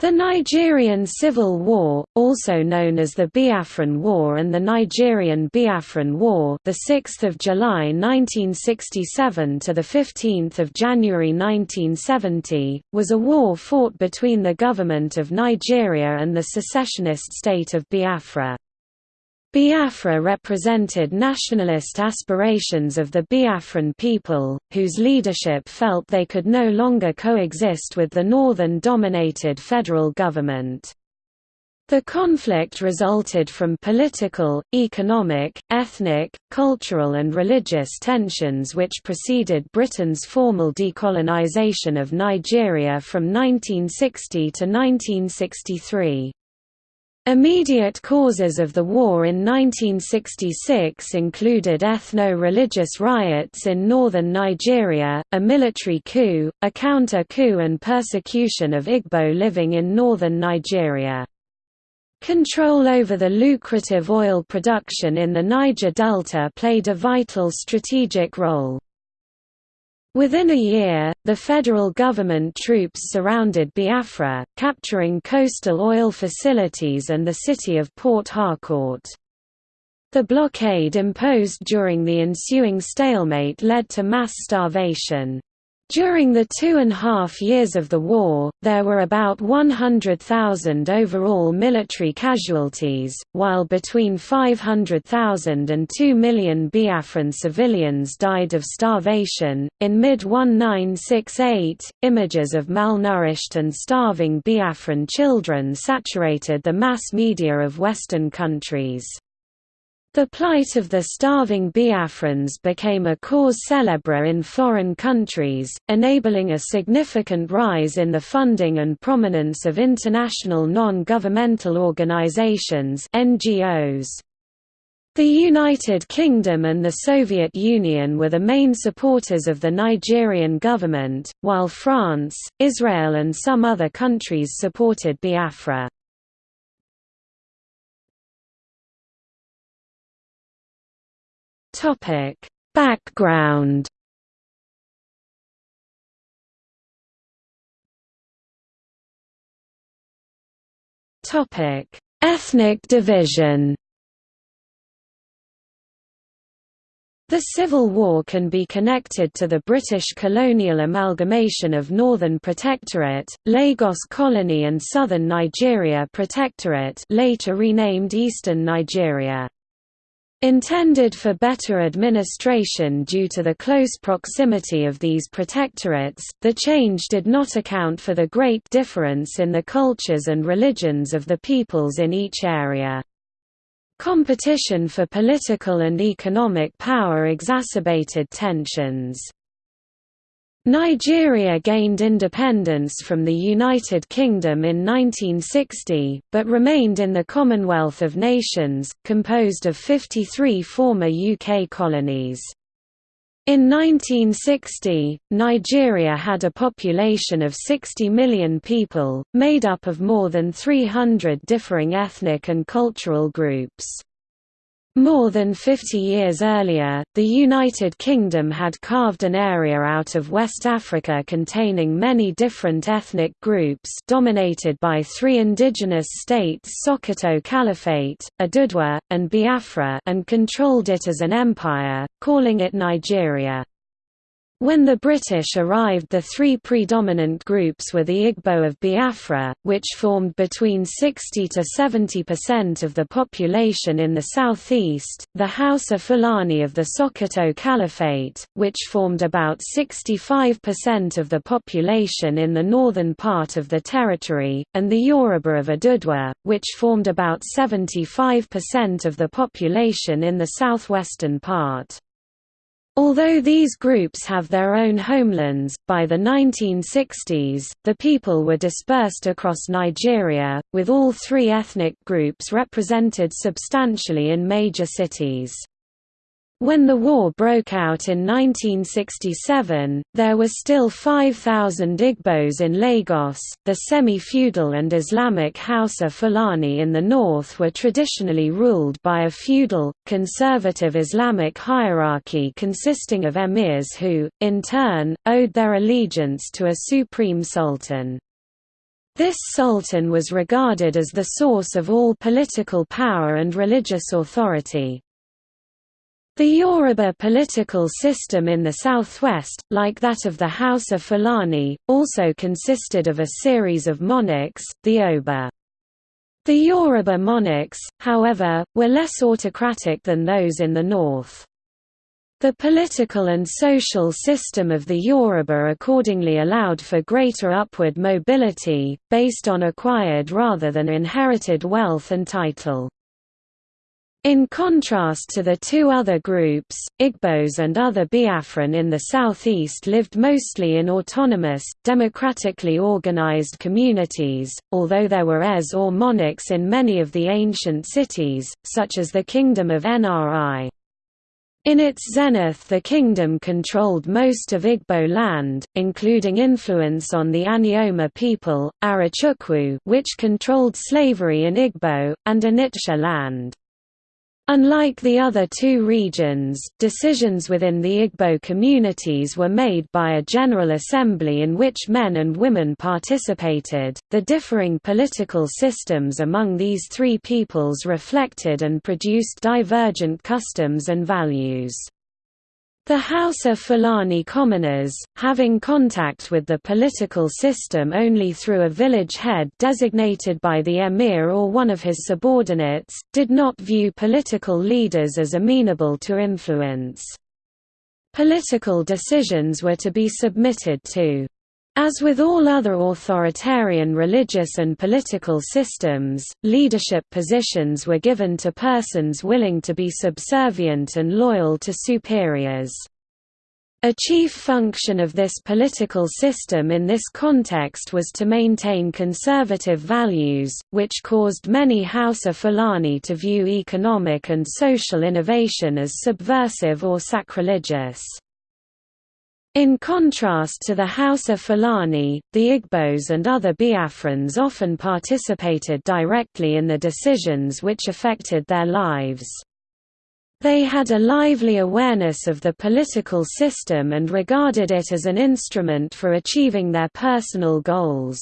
The Nigerian Civil War, also known as the Biafran War and the Nigerian Biafran War, the 6th of July 1967 to the 15th of January 1970, was a war fought between the government of Nigeria and the secessionist state of Biafra. Biafra represented nationalist aspirations of the Biafran people, whose leadership felt they could no longer coexist with the northern-dominated federal government. The conflict resulted from political, economic, ethnic, cultural and religious tensions which preceded Britain's formal decolonization of Nigeria from 1960 to 1963. Immediate causes of the war in 1966 included ethno-religious riots in northern Nigeria, a military coup, a counter-coup and persecution of Igbo living in northern Nigeria. Control over the lucrative oil production in the Niger Delta played a vital strategic role. Within a year, the federal government troops surrounded Biafra, capturing coastal oil facilities and the city of Port Harcourt. The blockade imposed during the ensuing stalemate led to mass starvation. During the two and a half years of the war, there were about 100,000 overall military casualties, while between 500,000 and 2 million Biafran civilians died of starvation. In mid 1968, images of malnourished and starving Biafran children saturated the mass media of Western countries. The plight of the starving Biafrans became a cause célèbre in foreign countries, enabling a significant rise in the funding and prominence of international non-governmental organizations NGOs. The United Kingdom and the Soviet Union were the main supporters of the Nigerian government, while France, Israel and some other countries supported Biafra. Topic: Background. Topic: Ethnic division. The Civil War can be connected to the British colonial amalgamation of Northern Protectorate, Lagos Colony and Southern Nigeria Protectorate later renamed Eastern Nigeria. Intended for better administration due to the close proximity of these protectorates, the change did not account for the great difference in the cultures and religions of the peoples in each area. Competition for political and economic power exacerbated tensions. Nigeria gained independence from the United Kingdom in 1960, but remained in the Commonwealth of Nations, composed of 53 former UK colonies. In 1960, Nigeria had a population of 60 million people, made up of more than 300 differing ethnic and cultural groups. More than 50 years earlier, the United Kingdom had carved an area out of West Africa containing many different ethnic groups dominated by three indigenous states Sokoto Caliphate, Odùduwa, and Biafra and controlled it as an empire, calling it Nigeria. When the British arrived the three predominant groups were the Igbo of Biafra, which formed between 60 to 70% of the population in the southeast, the Hausa Fulani of the Sokoto Caliphate, which formed about 65% of the population in the northern part of the territory, and the Yoruba of Odùduwa, which formed about 75% of the population in the southwestern part. Although these groups have their own homelands, by the 1960s, the people were dispersed across Nigeria, with all three ethnic groups represented substantially in major cities. When the war broke out in 1967, there were still 5,000 Igbos in Lagos. The semi feudal and Islamic Hausa Fulani in the north were traditionally ruled by a feudal, conservative Islamic hierarchy consisting of emirs who, in turn, owed their allegiance to a supreme sultan. This sultan was regarded as the source of all political power and religious authority. The Yoruba political system in the southwest, like that of the Hausa of Fulani, also consisted of a series of monarchs, the Oba. The Yoruba monarchs, however, were less autocratic than those in the north. The political and social system of the Yoruba accordingly allowed for greater upward mobility, based on acquired rather than inherited wealth and title. In contrast to the two other groups, Igbos and other Biafran in the southeast lived mostly in autonomous, democratically organized communities, although there were heirs or monarchs in many of the ancient cities, such as the Kingdom of Nri. In its zenith the kingdom controlled most of Igbo land, including influence on the Anioma people, Arochukwu which controlled slavery in Igbo, and Onitsha land. Unlike the other two regions, decisions within the Igbo communities were made by a General Assembly in which men and women participated. The differing political systems among these three peoples reflected and produced divergent customs and values. The Hausa Fulani commoners, having contact with the political system only through a village head designated by the emir or one of his subordinates, did not view political leaders as amenable to influence. Political decisions were to be submitted to as with all other authoritarian religious and political systems, leadership positions were given to persons willing to be subservient and loyal to superiors. A chief function of this political system in this context was to maintain conservative values, which caused many Hausa Fulani to view economic and social innovation as subversive or sacrilegious. In contrast to the Hausa Fulani, the Igbos and other Biafrans often participated directly in the decisions which affected their lives. They had a lively awareness of the political system and regarded it as an instrument for achieving their personal goals.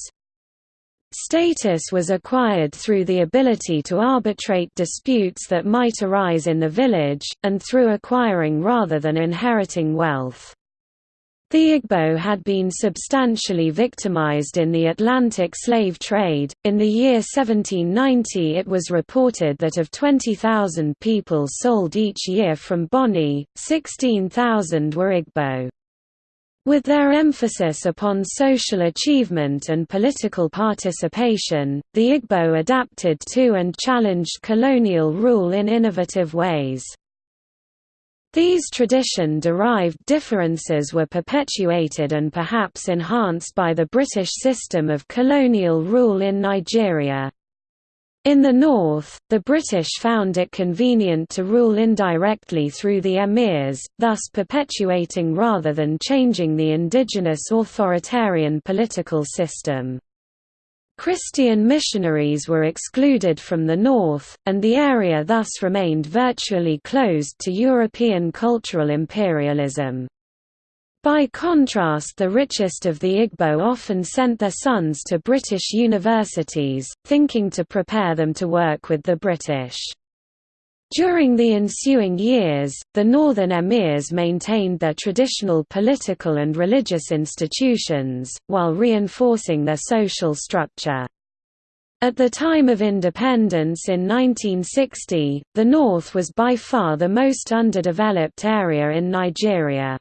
Status was acquired through the ability to arbitrate disputes that might arise in the village, and through acquiring rather than inheriting wealth. The Igbo had been substantially victimized in the Atlantic slave trade. In the year 1790, it was reported that of 20,000 people sold each year from Bonny, 16,000 were Igbo. With their emphasis upon social achievement and political participation, the Igbo adapted to and challenged colonial rule in innovative ways. These tradition-derived differences were perpetuated and perhaps enhanced by the British system of colonial rule in Nigeria. In the north, the British found it convenient to rule indirectly through the emirs, thus perpetuating rather than changing the indigenous authoritarian political system. Christian missionaries were excluded from the north, and the area thus remained virtually closed to European cultural imperialism. By contrast the richest of the Igbo often sent their sons to British universities, thinking to prepare them to work with the British. During the ensuing years, the northern emirs maintained their traditional political and religious institutions, while reinforcing their social structure. At the time of independence in 1960, the north was by far the most underdeveloped area in Nigeria.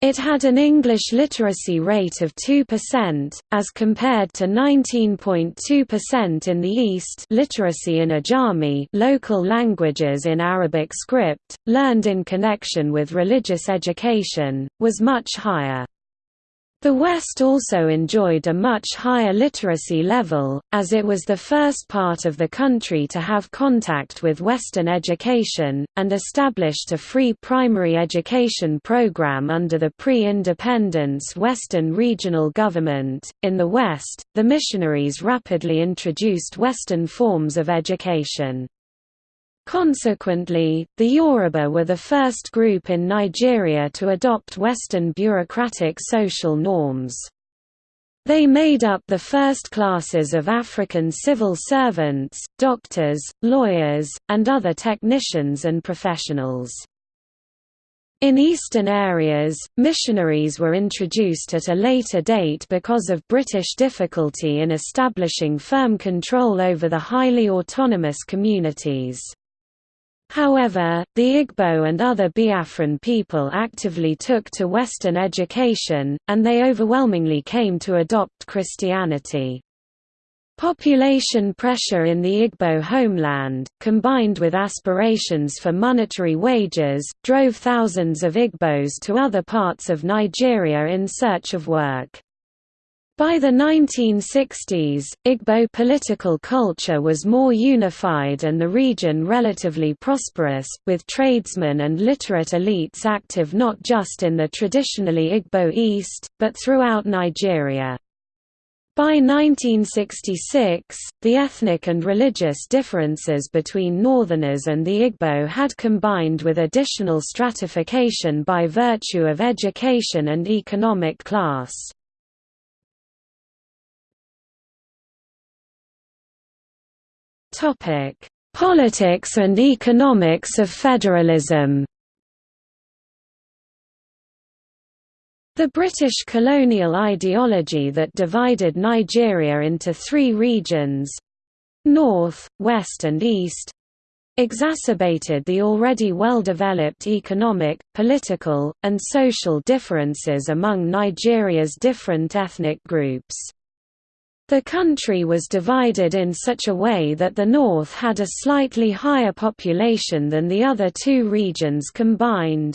It had an English literacy rate of 2%, as compared to 19.2% in the East literacy in Ajami local languages in Arabic script, learned in connection with religious education, was much higher. The West also enjoyed a much higher literacy level, as it was the first part of the country to have contact with Western education, and established a free primary education program under the pre independence Western regional government. In the West, the missionaries rapidly introduced Western forms of education. Consequently, the Yoruba were the first group in Nigeria to adopt Western bureaucratic social norms. They made up the first classes of African civil servants, doctors, lawyers, and other technicians and professionals. In eastern areas, missionaries were introduced at a later date because of British difficulty in establishing firm control over the highly autonomous communities. However, the Igbo and other Biafran people actively took to Western education, and they overwhelmingly came to adopt Christianity. Population pressure in the Igbo homeland, combined with aspirations for monetary wages, drove thousands of Igbos to other parts of Nigeria in search of work. By the 1960s, Igbo political culture was more unified and the region relatively prosperous, with tradesmen and literate elites active not just in the traditionally Igbo East, but throughout Nigeria. By 1966, the ethnic and religious differences between Northerners and the Igbo had combined with additional stratification by virtue of education and economic class. Politics and economics of federalism The British colonial ideology that divided Nigeria into three regions—north, west and east—exacerbated the already well-developed economic, political, and social differences among Nigeria's different ethnic groups. The country was divided in such a way that the north had a slightly higher population than the other two regions combined.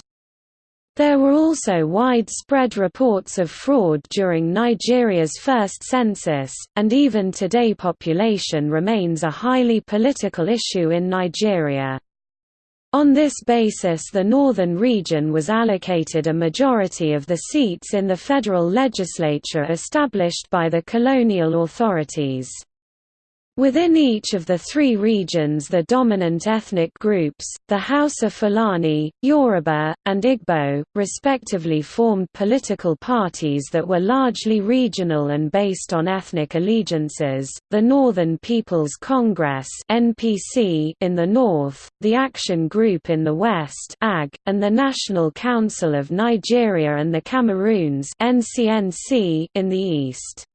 There were also widespread reports of fraud during Nigeria's first census, and even today population remains a highly political issue in Nigeria. On this basis the northern region was allocated a majority of the seats in the federal legislature established by the colonial authorities. Within each of the three regions the dominant ethnic groups, the Hausa Fulani, Yoruba, and Igbo, respectively formed political parties that were largely regional and based on ethnic allegiances, the Northern People's Congress in the north, the Action Group in the west and the National Council of Nigeria and the Cameroons in the east.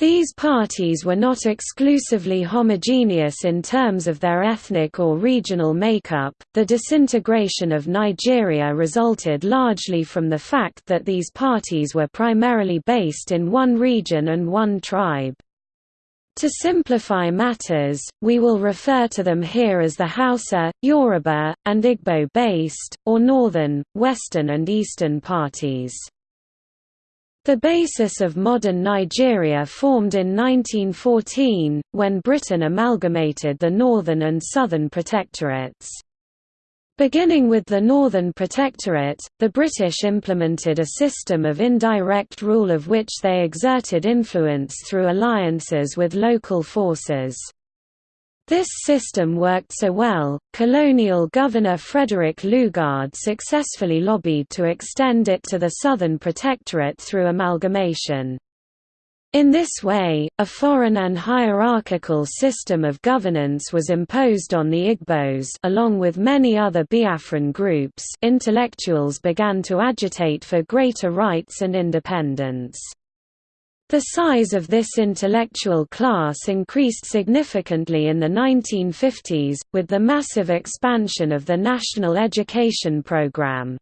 These parties were not exclusively homogeneous in terms of their ethnic or regional makeup. The disintegration of Nigeria resulted largely from the fact that these parties were primarily based in one region and one tribe. To simplify matters, we will refer to them here as the Hausa, Yoruba, and Igbo-based, or Northern, Western and Eastern parties. The basis of modern Nigeria formed in 1914, when Britain amalgamated the Northern and Southern Protectorates. Beginning with the Northern Protectorate, the British implemented a system of indirect rule of which they exerted influence through alliances with local forces. This system worked so well, colonial governor Frederick Lugard successfully lobbied to extend it to the Southern Protectorate through amalgamation. In this way, a foreign and hierarchical system of governance was imposed on the Igbos along with many other Biafran groups intellectuals began to agitate for greater rights and independence. The size of this intellectual class increased significantly in the 1950s, with the massive expansion of the national education program.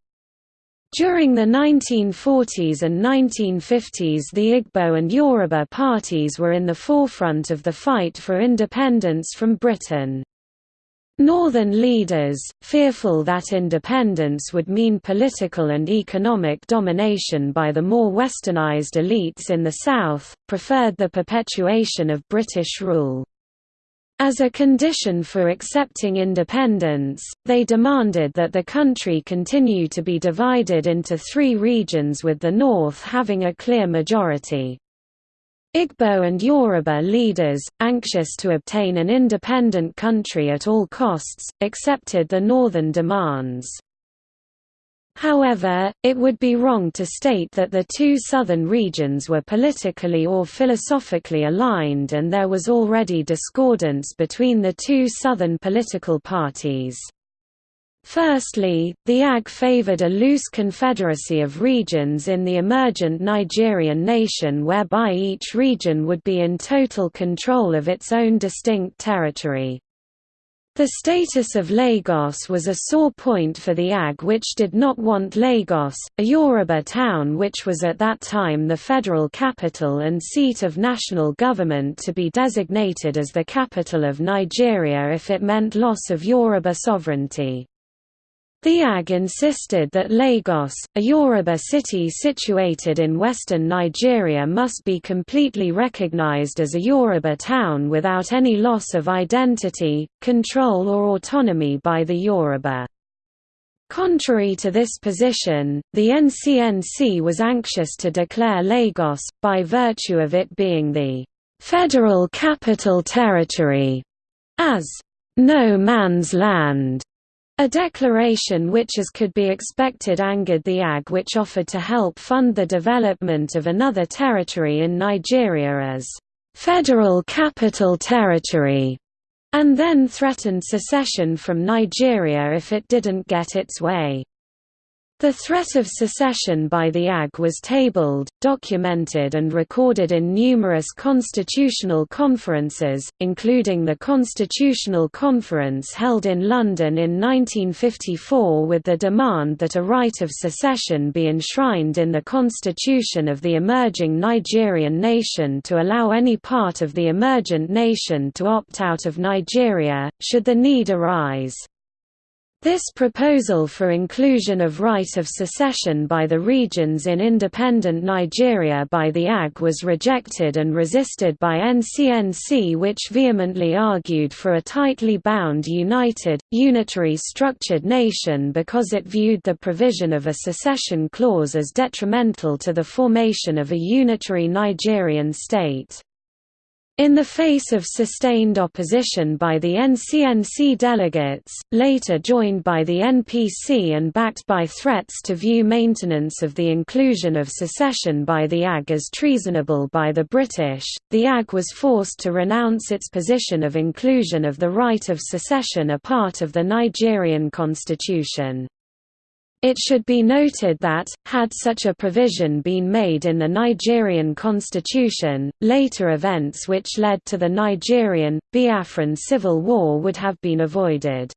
During the 1940s and 1950s the Igbo and Yoruba parties were in the forefront of the fight for independence from Britain. Northern leaders, fearful that independence would mean political and economic domination by the more westernized elites in the South, preferred the perpetuation of British rule. As a condition for accepting independence, they demanded that the country continue to be divided into three regions with the north having a clear majority. Igbo and Yoruba leaders, anxious to obtain an independent country at all costs, accepted the northern demands. However, it would be wrong to state that the two southern regions were politically or philosophically aligned and there was already discordance between the two southern political parties. Firstly, the AG favored a loose confederacy of regions in the emergent Nigerian nation whereby each region would be in total control of its own distinct territory. The status of Lagos was a sore point for the AG which did not want Lagos, a Yoruba town which was at that time the federal capital and seat of national government to be designated as the capital of Nigeria if it meant loss of Yoruba sovereignty. The AG insisted that Lagos, a Yoruba city situated in western Nigeria must be completely recognized as a Yoruba town without any loss of identity, control or autonomy by the Yoruba. Contrary to this position, the NCNC was anxious to declare Lagos, by virtue of it being the «federal capital territory», as «no man's land» A declaration which as could be expected angered the AG which offered to help fund the development of another territory in Nigeria as «Federal Capital Territory» and then threatened secession from Nigeria if it didn't get its way. The threat of secession by the AG was tabled, documented and recorded in numerous constitutional conferences, including the Constitutional Conference held in London in 1954 with the demand that a right of secession be enshrined in the constitution of the emerging Nigerian nation to allow any part of the emergent nation to opt out of Nigeria, should the need arise. This proposal for inclusion of right of secession by the regions in independent Nigeria by the AG was rejected and resisted by NCNC which vehemently argued for a tightly bound united, unitary structured nation because it viewed the provision of a secession clause as detrimental to the formation of a unitary Nigerian state. In the face of sustained opposition by the NCNC delegates, later joined by the NPC and backed by threats to view maintenance of the inclusion of secession by the AG as treasonable by the British, the AG was forced to renounce its position of inclusion of the right of secession a part of the Nigerian constitution. It should be noted that, had such a provision been made in the Nigerian constitution, later events which led to the Nigerian, Biafran civil war would have been avoided.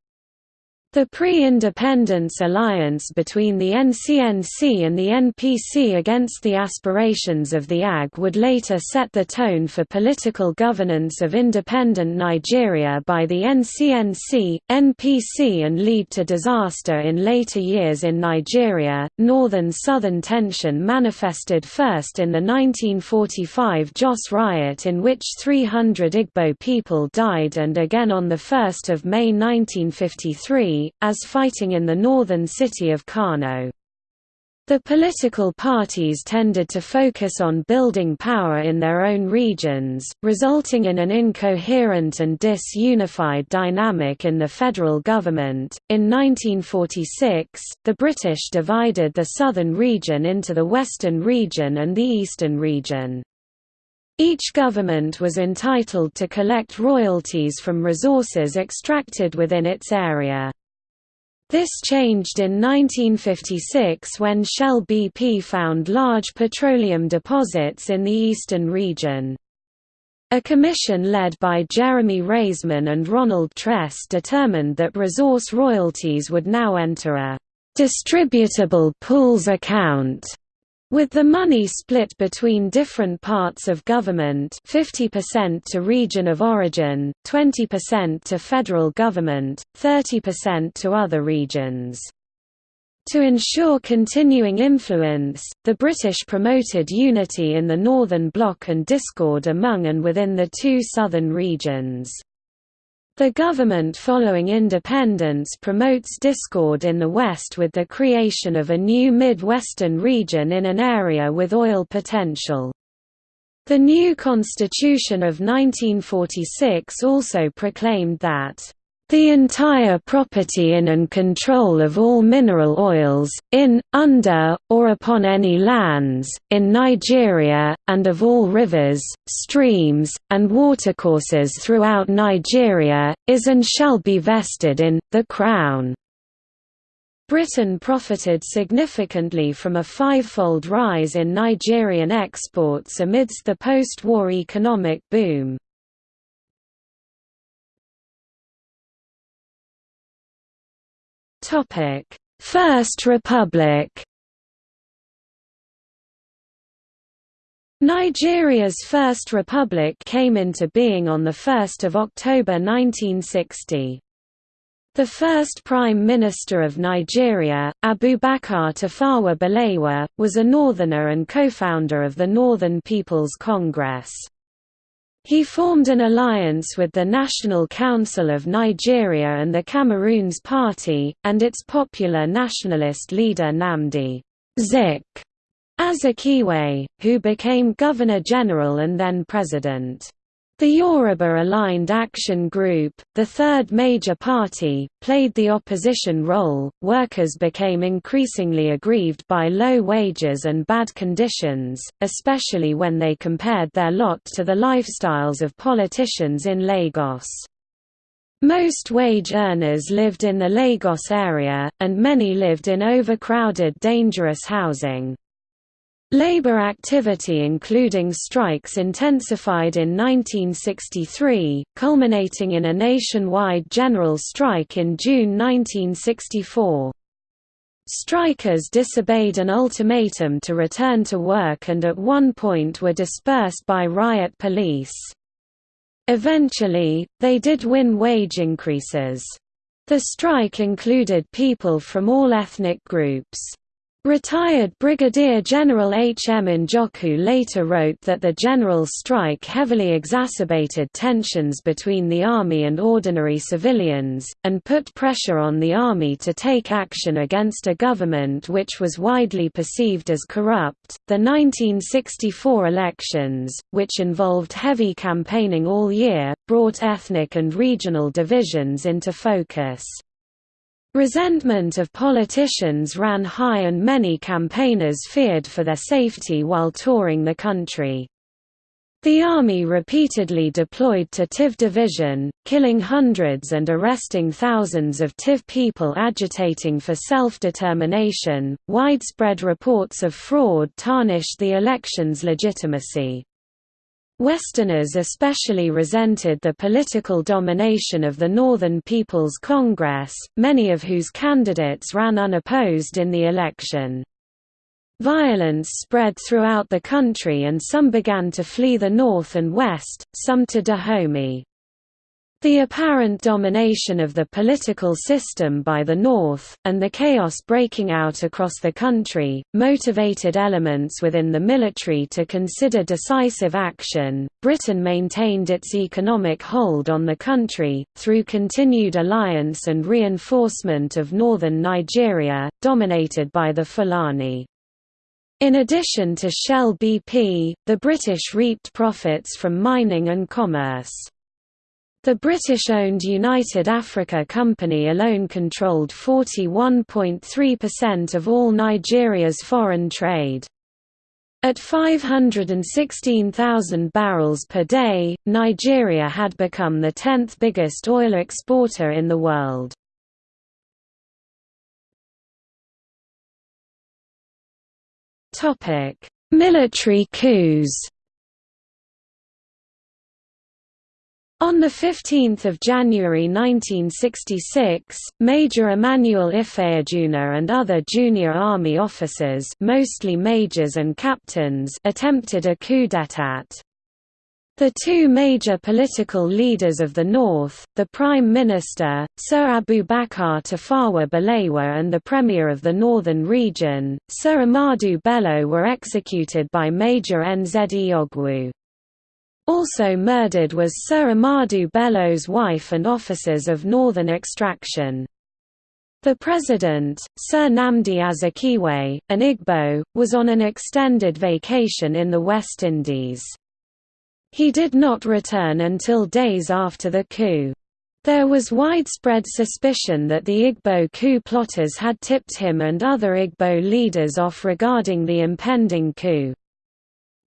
The pre-independence alliance between the NCNC and the NPC against the aspirations of the AG would later set the tone for political governance of independent Nigeria by the NCNC, NPC and lead to disaster in later years in Nigeria. Northern-southern tension manifested first in the 1945 Jos riot in which 300 Igbo people died and again on 1 May 1953 as fighting in the northern city of Kano. The political parties tended to focus on building power in their own regions, resulting in an incoherent and disunified dynamic in the federal government. In 1946, the British divided the southern region into the western region and the eastern region. Each government was entitled to collect royalties from resources extracted within its area. This changed in 1956 when Shell BP found large petroleum deposits in the eastern region. A commission led by Jeremy Raisman and Ronald Tress determined that resource royalties would now enter a distributable pools account with the money split between different parts of government 50% to region of origin, 20% to federal government, 30% to other regions. To ensure continuing influence, the British promoted unity in the Northern Bloc and discord among and within the two southern regions. The government following independence promotes discord in the West with the creation of a new Mid-Western region in an area with oil potential. The new Constitution of 1946 also proclaimed that the entire property in and control of all mineral oils, in, under, or upon any lands, in Nigeria, and of all rivers, streams, and watercourses throughout Nigeria, is and shall be vested in, the Crown. Britain profited significantly from a fivefold rise in Nigerian exports amidst the post-war economic boom. Topic: First Republic. Nigeria's First Republic came into being on 1 October 1960. The first Prime Minister of Nigeria, Abubakar Tafawa Balewa, was a Northerner and co-founder of the Northern People's Congress. He formed an alliance with the National Council of Nigeria and the Cameroons Party, and its popular nationalist leader Nnamdi Zik Azikiwe, who became Governor-General and then President. The Yoruba-aligned Action Group, the third major party, played the opposition role. Workers became increasingly aggrieved by low wages and bad conditions, especially when they compared their lot to the lifestyles of politicians in Lagos. Most wage earners lived in the Lagos area, and many lived in overcrowded dangerous housing. Labor activity including strikes intensified in 1963, culminating in a nationwide general strike in June 1964. Strikers disobeyed an ultimatum to return to work and at one point were dispersed by riot police. Eventually, they did win wage increases. The strike included people from all ethnic groups. Retired Brigadier General H. M. Njoku later wrote that the general strike heavily exacerbated tensions between the army and ordinary civilians, and put pressure on the army to take action against a government which was widely perceived as corrupt. The 1964 elections, which involved heavy campaigning all year, brought ethnic and regional divisions into focus. Resentment of politicians ran high and many campaigners feared for their safety while touring the country. The army repeatedly deployed to Tiv Division, killing hundreds and arresting thousands of Tiv people agitating for self-determination. Widespread reports of fraud tarnished the election's legitimacy. Westerners especially resented the political domination of the Northern People's Congress, many of whose candidates ran unopposed in the election. Violence spread throughout the country and some began to flee the north and west, some to Dahomey. The apparent domination of the political system by the North, and the chaos breaking out across the country, motivated elements within the military to consider decisive action. Britain maintained its economic hold on the country, through continued alliance and reinforcement of northern Nigeria, dominated by the Fulani. In addition to Shell BP, the British reaped profits from mining and commerce. The British-owned United Africa Company alone controlled 41.3% of all Nigeria's foreign trade. At 516,000 barrels per day, Nigeria had become the 10th biggest oil exporter in the world. Military coups On 15 January 1966, Major Emmanuel Ifeajuna and other junior army officers mostly majors and captains attempted a coup d'état. The two major political leaders of the North, the Prime Minister, Sir Abu Abubakar Tafawa Balewa and the Premier of the Northern Region, Sir Ahmadu Bello were executed by Major Nzeogwu. Also murdered was Sir Ahmadu Bello's wife and officers of northern extraction. The president, Sir Nnamdi Azikiwe, an Igbo, was on an extended vacation in the West Indies. He did not return until days after the coup. There was widespread suspicion that the Igbo coup plotters had tipped him and other Igbo leaders off regarding the impending coup.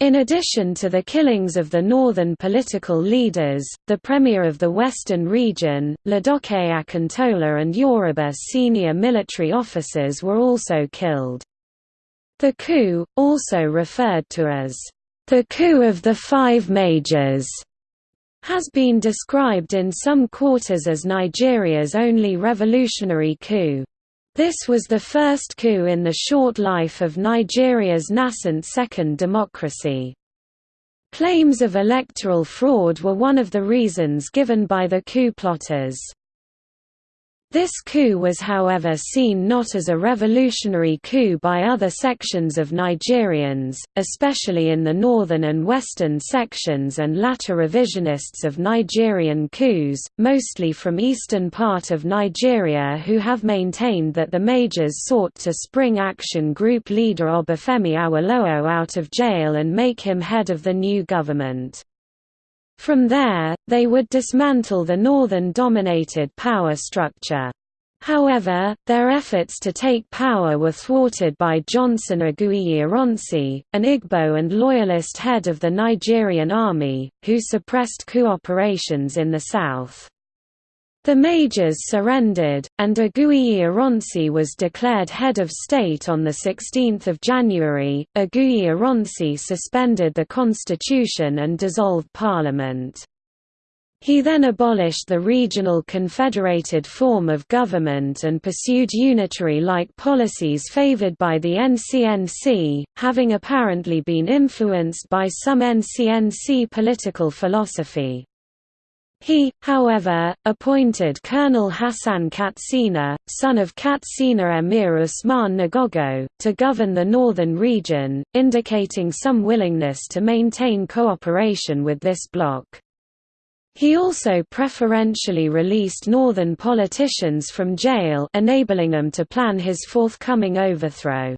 In addition to the killings of the northern political leaders, the premier of the western region, Ladoke Akintola and Yoruba senior military officers were also killed. The coup, also referred to as the coup of the five majors, has been described in some quarters as Nigeria's only revolutionary coup. This was the first coup in the short life of Nigeria's nascent second democracy. Claims of electoral fraud were one of the reasons given by the coup plotters. This coup was however seen not as a revolutionary coup by other sections of Nigerians, especially in the northern and western sections and latter revisionists of Nigerian coups, mostly from eastern part of Nigeria who have maintained that the majors sought to spring Action Group leader Obafemi Awolowo out of jail and make him head of the new government. From there, they would dismantle the northern-dominated power structure. However, their efforts to take power were thwarted by Johnson Aguiyi Ironsi, an Igbo and loyalist head of the Nigerian army, who suppressed coup operations in the south. The majors surrendered, and Aguiyi Ironsi was declared head of state on 16 January. Aguiyi Ironsi suspended the constitution and dissolved parliament. He then abolished the regional confederated form of government and pursued unitary-like policies favored by the NCNC, having apparently been influenced by some NCNC political philosophy. He, however, appointed Colonel Hassan Katsina, son of Katsina Emir Usman Nagogo, to govern the northern region, indicating some willingness to maintain cooperation with this bloc. He also preferentially released northern politicians from jail enabling them to plan his forthcoming overthrow.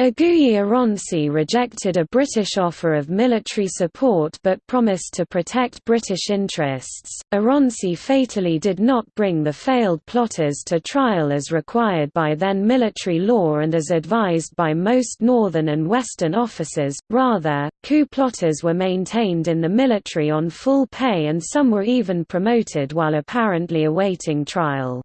Aguiyi Ironsi rejected a British offer of military support but promised to protect British interests. Ironsi fatally did not bring the failed plotters to trial as required by then military law and as advised by most northern and western officers, rather, coup plotters were maintained in the military on full pay and some were even promoted while apparently awaiting trial.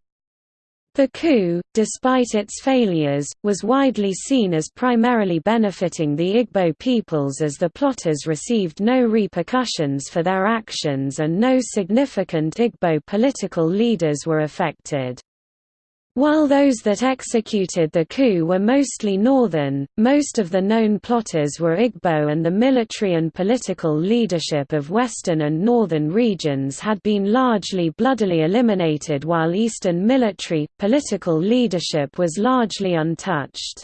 The coup, despite its failures, was widely seen as primarily benefiting the Igbo peoples as the plotters received no repercussions for their actions and no significant Igbo political leaders were affected. While those that executed the coup were mostly northern, most of the known plotters were Igbo and the military and political leadership of western and northern regions had been largely bloodily eliminated while eastern military, political leadership was largely untouched.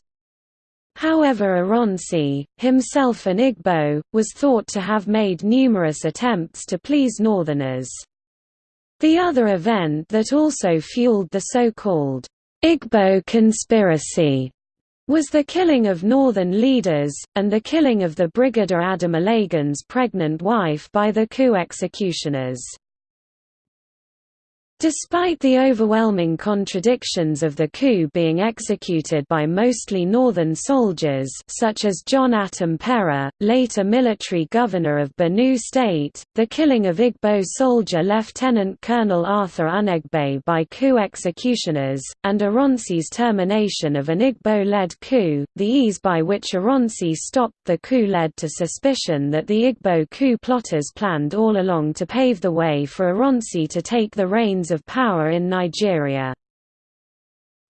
However Ironsi, himself an Igbo, was thought to have made numerous attempts to please northerners. The other event that also fueled the so-called Igbo conspiracy was the killing of northern leaders, and the killing of the Brigadier Ademulegun's pregnant wife by the coup executioners. Despite the overwhelming contradictions of the coup being executed by mostly northern soldiers such as John Atom Kpera, later military governor of Benue State, the killing of Igbo soldier Lieutenant Colonel Arthur Unegbe by coup executioners, and Ironsi's termination of an Igbo-led coup, the ease by which Ironsi stopped the coup led to suspicion that the Igbo coup plotters planned all along to pave the way for Ironsi to take the reins of power in Nigeria.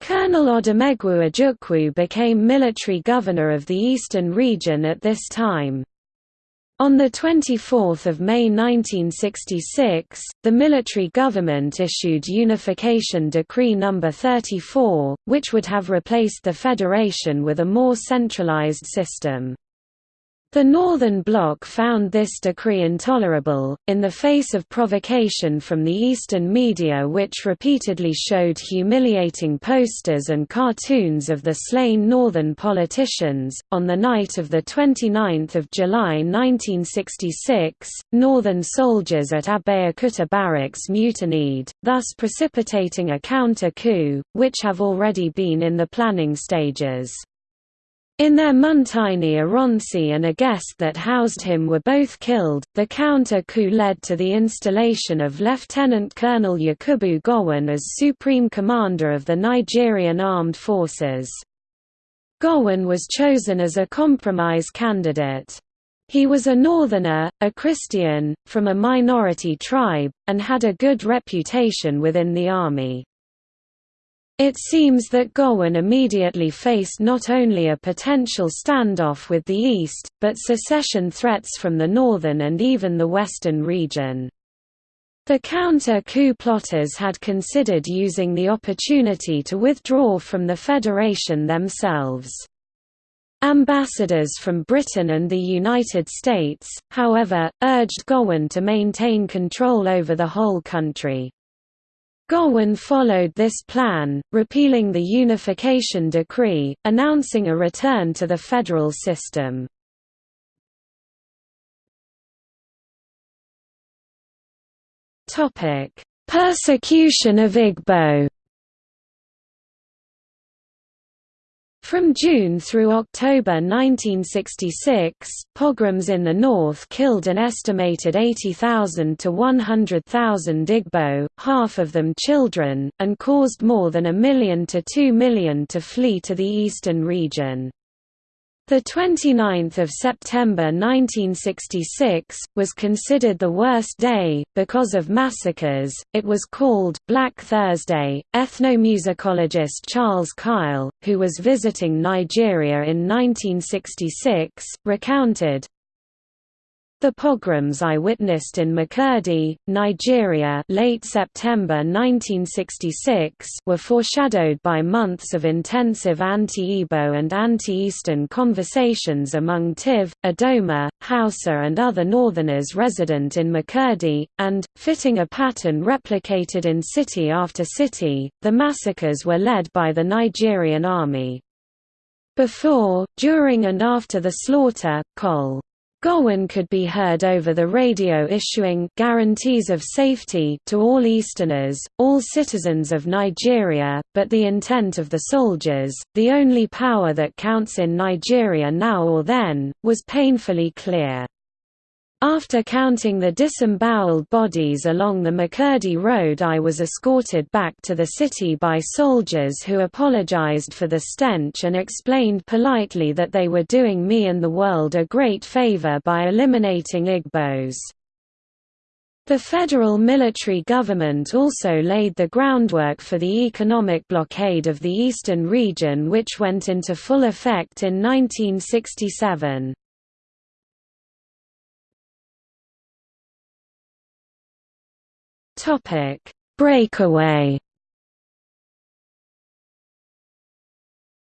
Colonel Odumegwu Ojukwu became military governor of the eastern region at this time. On 24 May 1966, the military government issued Unification Decree No. 34, which would have replaced the federation with a more centralized system. The Northern Bloc found this decree intolerable, in the face of provocation from the Eastern media which repeatedly showed humiliating posters and cartoons of the slain Northern politicians. On the night of 29 July 1966, Northern soldiers at Abeokuta barracks mutinied, thus precipitating a counter-coup, which have already been in the planning stages. In their Muntaini Ironsi and a guest that housed him were both killed. The counter coup led to the installation of Lieutenant Colonel Yakubu Gowon as Supreme Commander of the Nigerian Armed Forces. Gowon was chosen as a compromise candidate. He was a northerner, a Christian, from a minority tribe, and had a good reputation within the army. It seems that Gowon immediately faced not only a potential standoff with the East, but secession threats from the northern and even the western region. The counter-coup plotters had considered using the opportunity to withdraw from the Federation themselves. Ambassadors from Britain and the United States, however, urged Gowon to maintain control over the whole country. Gowon followed this plan, repealing the Unification Decree, announcing a return to the federal system. Persecution of Igbo From June through October 1966, pogroms in the north killed an estimated 80,000 to 100,000 Igbo, half of them children, and caused more than a million to two million to flee to the eastern region. The 29th of September 1966 was considered the worst day because of massacres. It was called Black Thursday. Ethnomusicologist Charles Keil, who was visiting Nigeria in 1966, recounted the pogroms I witnessed in Makurdi, Nigeria late September 1966 were foreshadowed by months of intensive anti-Igbo and anti-Eastern conversations among Tiv, Idoma, Hausa and other northerners resident in Makurdi, and, fitting a pattern replicated in city after city, the massacres were led by the Nigerian army. Before, during and after the slaughter, Col. Gowon could be heard over the radio issuing guarantees of safety to all Easterners, all citizens of Nigeria, but the intent of the soldiers, the only power that counts in Nigeria now or then, was painfully clear. After counting the disemboweled bodies along the Makurdi Road I was escorted back to the city by soldiers who apologized for the stench and explained politely that they were doing me and the world a great favor by eliminating Igbos. The federal military government also laid the groundwork for the economic blockade of the eastern region which went into full effect in 1967. Breakaway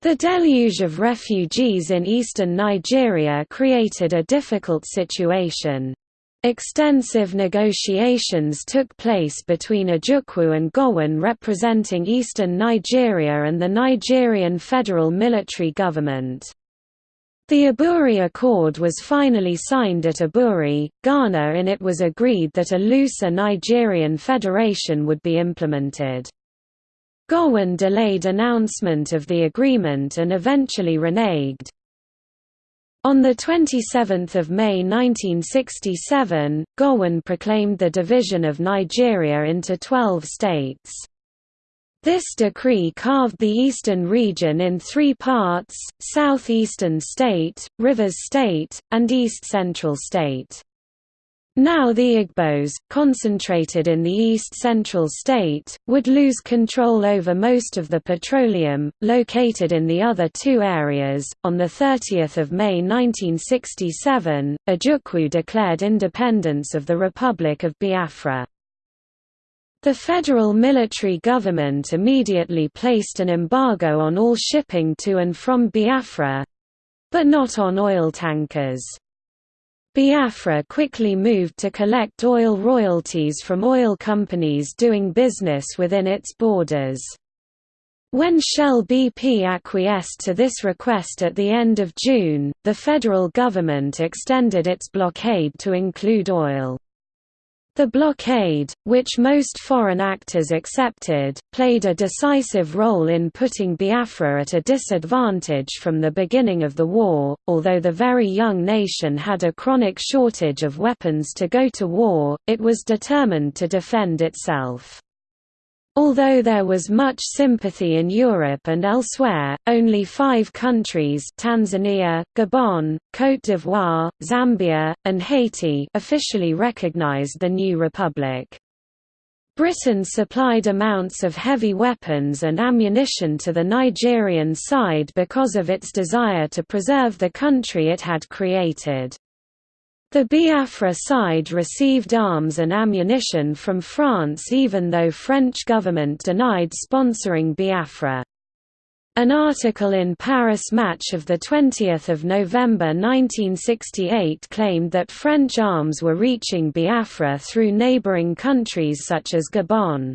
The deluge of refugees in eastern Nigeria created a difficult situation. Extensive negotiations took place between Ojukwu and Gowon representing eastern Nigeria and the Nigerian federal military government. The Aburi Accord was finally signed at Aburi, Ghana and it was agreed that a looser Nigerian federation would be implemented. Gowon delayed announcement of the agreement and eventually reneged. On 27 May 1967, Gowon proclaimed the division of Nigeria into 12 states. This decree carved the eastern region in three parts, southeastern state, rivers state, and east-central state. Now the Igbos, concentrated in the east-central state, would lose control over most of the petroleum, located in the other two areas. On 30 May 1967, Ojukwu declared independence of the Republic of Biafra. The federal military government immediately placed an embargo on all shipping to and from Biafra—but not on oil tankers. Biafra quickly moved to collect oil royalties from oil companies doing business within its borders. When Shell BP acquiesced to this request at the end of June, the federal government extended its blockade to include oil. The blockade, which most foreign actors accepted, played a decisive role in putting Biafra at a disadvantage from the beginning of the war, although the very young nation had a chronic shortage of weapons to go to war, it was determined to defend itself. Although there was much sympathy in Europe and elsewhere, only five countries Tanzania, Gabon, Côte d'Ivoire, Zambia, and Haiti officially recognized the new republic. Britain supplied amounts of heavy weapons and ammunition to the Nigerian side because of its desire to preserve the country it had created. The Biafra side received arms and ammunition from France even though French government denied sponsoring Biafra. An article in Paris Match of 20 November 1968 claimed that French arms were reaching Biafra through neighbouring countries such as Gabon.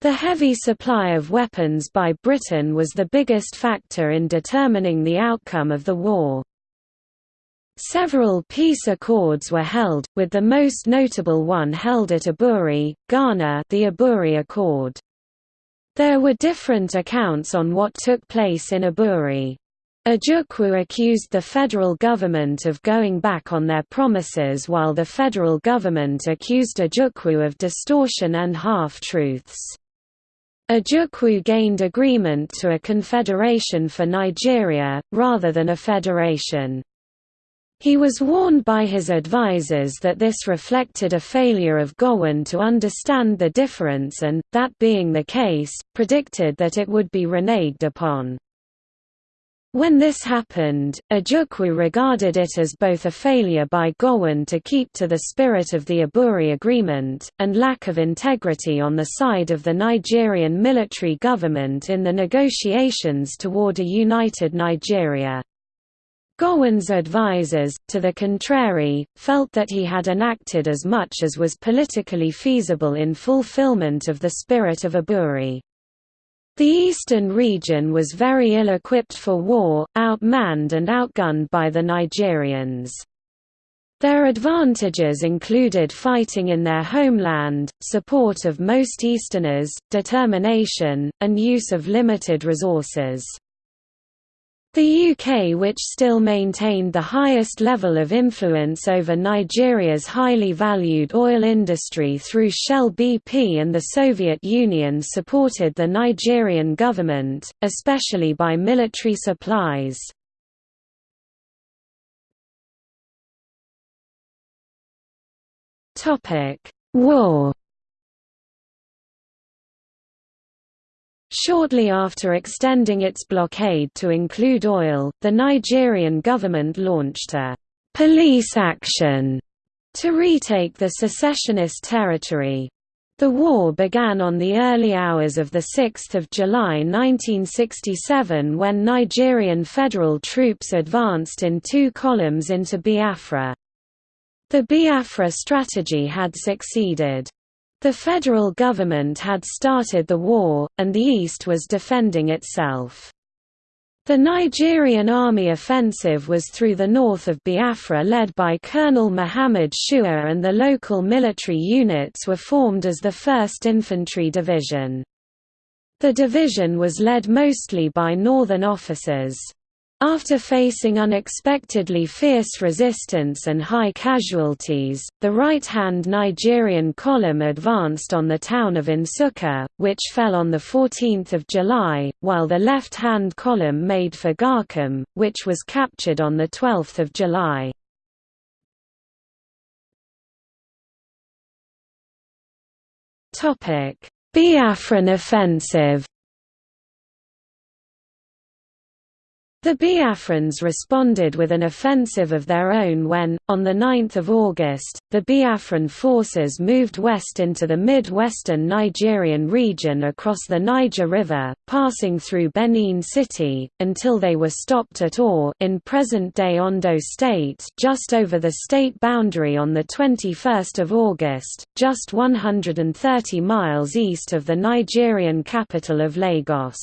The heavy supply of weapons by Britain was the biggest factor in determining the outcome of the war. Several peace accords were held, with the most notable one held at Aburi, Ghana the Aburi Accord. There were different accounts on what took place in Aburi. Ojukwu accused the federal government of going back on their promises while the federal government accused Ojukwu of distortion and half-truths. Ojukwu gained agreement to a confederation for Nigeria, rather than a federation. He was warned by his advisers that this reflected a failure of Gowon to understand the difference and, that being the case, predicted that it would be reneged upon. When this happened, Ojukwu regarded it as both a failure by Gowon to keep to the spirit of the Aburi Agreement, and lack of integrity on the side of the Nigerian military government in the negotiations toward a united Nigeria. Gowon's advisers, to the contrary, felt that he had enacted as much as was politically feasible in fulfillment of the spirit of Aburi. The eastern region was very ill-equipped for war, outmanned and outgunned by the Nigerians. Their advantages included fighting in their homeland, support of most Easterners, determination, and use of limited resources. The UK which still maintained the highest level of influence over Nigeria's highly valued oil industry through Shell BP and the Soviet Union supported the Nigerian government, especially by military supplies. War Shortly after extending its blockade to include oil, the Nigerian government launched a «police action» to retake the secessionist territory. The war began on the early hours of 6 July 1967 when Nigerian federal troops advanced in two columns into Biafra. The Biafra strategy had succeeded. The federal government had started the war, and the East was defending itself. The Nigerian army offensive was through the north of Biafra led by Colonel Muhammad Shuwa and the local military units were formed as the 1st Infantry Division. The division was led mostly by northern officers. After facing unexpectedly fierce resistance and high casualties, the right-hand Nigerian column advanced on the town of Nsukka, which fell on 14 July, while the left-hand column made for Garkem, which was captured on 12 July. Biafran offensive The Biafrans responded with an offensive of their own when, on 9 August, the Biafran forces moved west into the mid-western Nigerian region across the Niger River, passing through Benin City, until they were stopped at Ore in present-day Ondo State just over the state boundary on 21 August, just 130 miles east of the Nigerian capital of Lagos.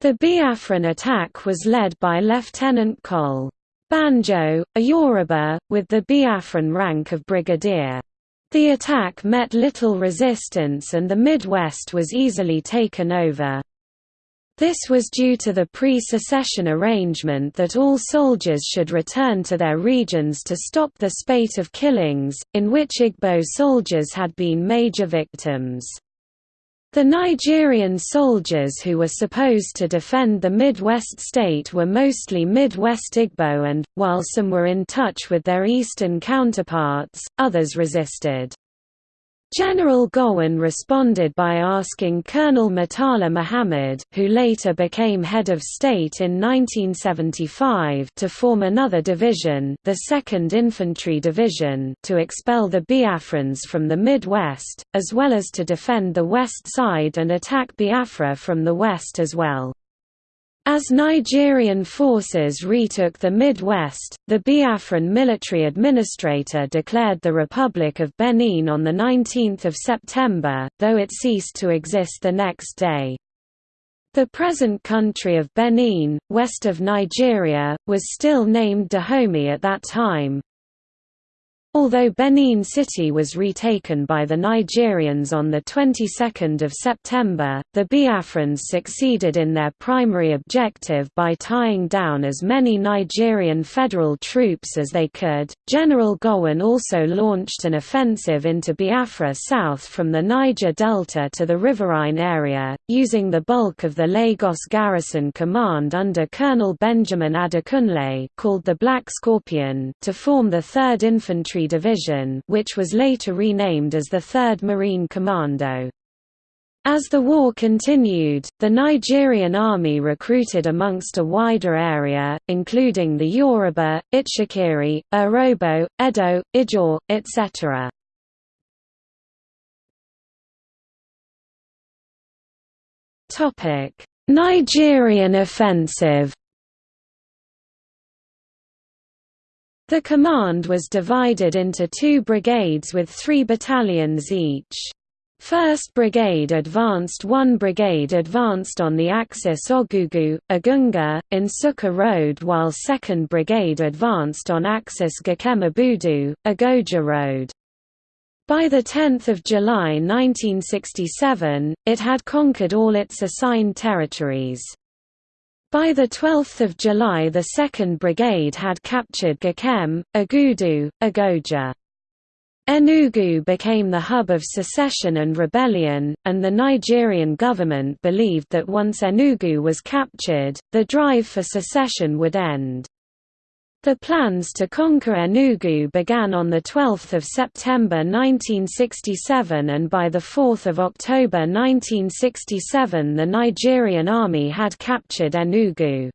The Biafran attack was led by Lieutenant Col. Banjo, a Yoruba, with the Biafran rank of brigadier. The attack met little resistance and the Midwest was easily taken over. This was due to the pre-secession arrangement that all soldiers should return to their regions to stop the spate of killings, in which Igbo soldiers had been major victims. The Nigerian soldiers who were supposed to defend the Midwest state were mostly Midwest Igbo and, while some were in touch with their eastern counterparts, others resisted. General Gowon responded by asking Colonel Murtala Muhammad, who later became head of state in 1975 to form another division the 2nd Infantry Division to expel the Biafrans from the Midwest, as well as to defend the west side and attack Biafra from the west as well. As Nigerian forces retook the Midwest, the Biafran military administrator declared the Republic of Benin on 19 September, though it ceased to exist the next day. The present country of Benin, west of Nigeria, was still named Dahomey at that time, Although Benin City was retaken by the Nigerians on the 22nd of September, the Biafrans succeeded in their primary objective by tying down as many Nigerian federal troops as they could. General Gowon also launched an offensive into Biafra south from the Niger Delta to the riverine area, using the bulk of the Lagos Garrison Command under Colonel Benjamin Adekunle, called the Black Scorpion, to form the 3rd Infantry Infantry Division which was later renamed as the 3rd Marine Commando. As the war continued, the Nigerian army recruited amongst a wider area, including the Yoruba, Itsekiri, Urhobo, Edo, Ijaw, etc. Nigerian offensive The command was divided into two brigades with three battalions each. 1st Brigade advanced 1 Brigade advanced on the axis Ogugu, Ogunga, Nsukka Road while 2nd Brigade advanced on axis Gakemabudu, Ogoja Road. By 10 July 1967, it had conquered all its assigned territories. By 12 July the 2nd Brigade had captured Gakem, Ogudu, Ogoja. Enugu became the hub of secession and rebellion, and the Nigerian government believed that once Enugu was captured, the drive for secession would end. The plans to conquer Enugu began on 12 September 1967 and by 4 October 1967 the Nigerian army had captured Enugu.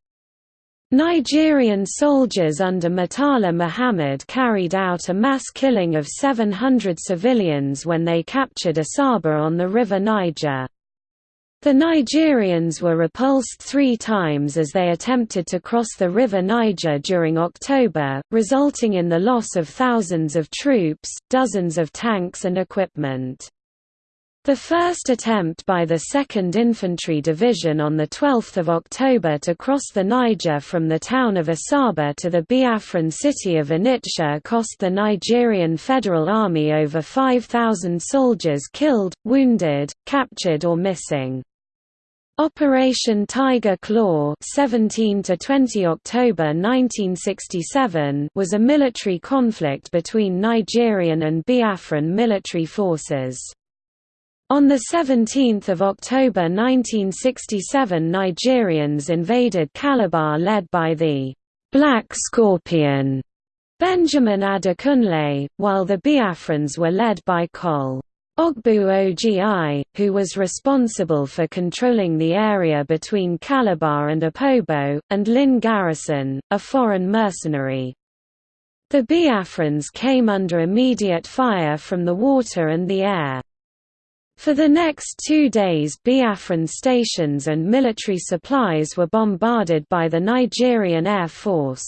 Nigerian soldiers under Murtala Muhammad carried out a mass killing of 700 civilians when they captured Asaba on the River Niger. The Nigerians were repulsed three times as they attempted to cross the River Niger during October, resulting in the loss of thousands of troops, dozens of tanks and equipment. The first attempt by the 2nd Infantry Division on 12 October to cross the Niger from the town of Asaba to the Biafran city of Onitsha cost the Nigerian Federal Army over 5,000 soldiers killed, wounded, captured or missing. Operation Tiger Claw 17 to 20 October 1967 was a military conflict between Nigerian and Biafran military forces. On 17 October 1967 Nigerians invaded Calabar led by the «Black Scorpion» Benjamin Adekunle, while the Biafrans were led by Col. Ogbu Ogi, who was responsible for controlling the area between Calabar and Opobo, and Lynn Garrison, a foreign mercenary. The Biafrans came under immediate fire from the water and the air. For the next two days Biafran stations and military supplies were bombarded by the Nigerian Air Force.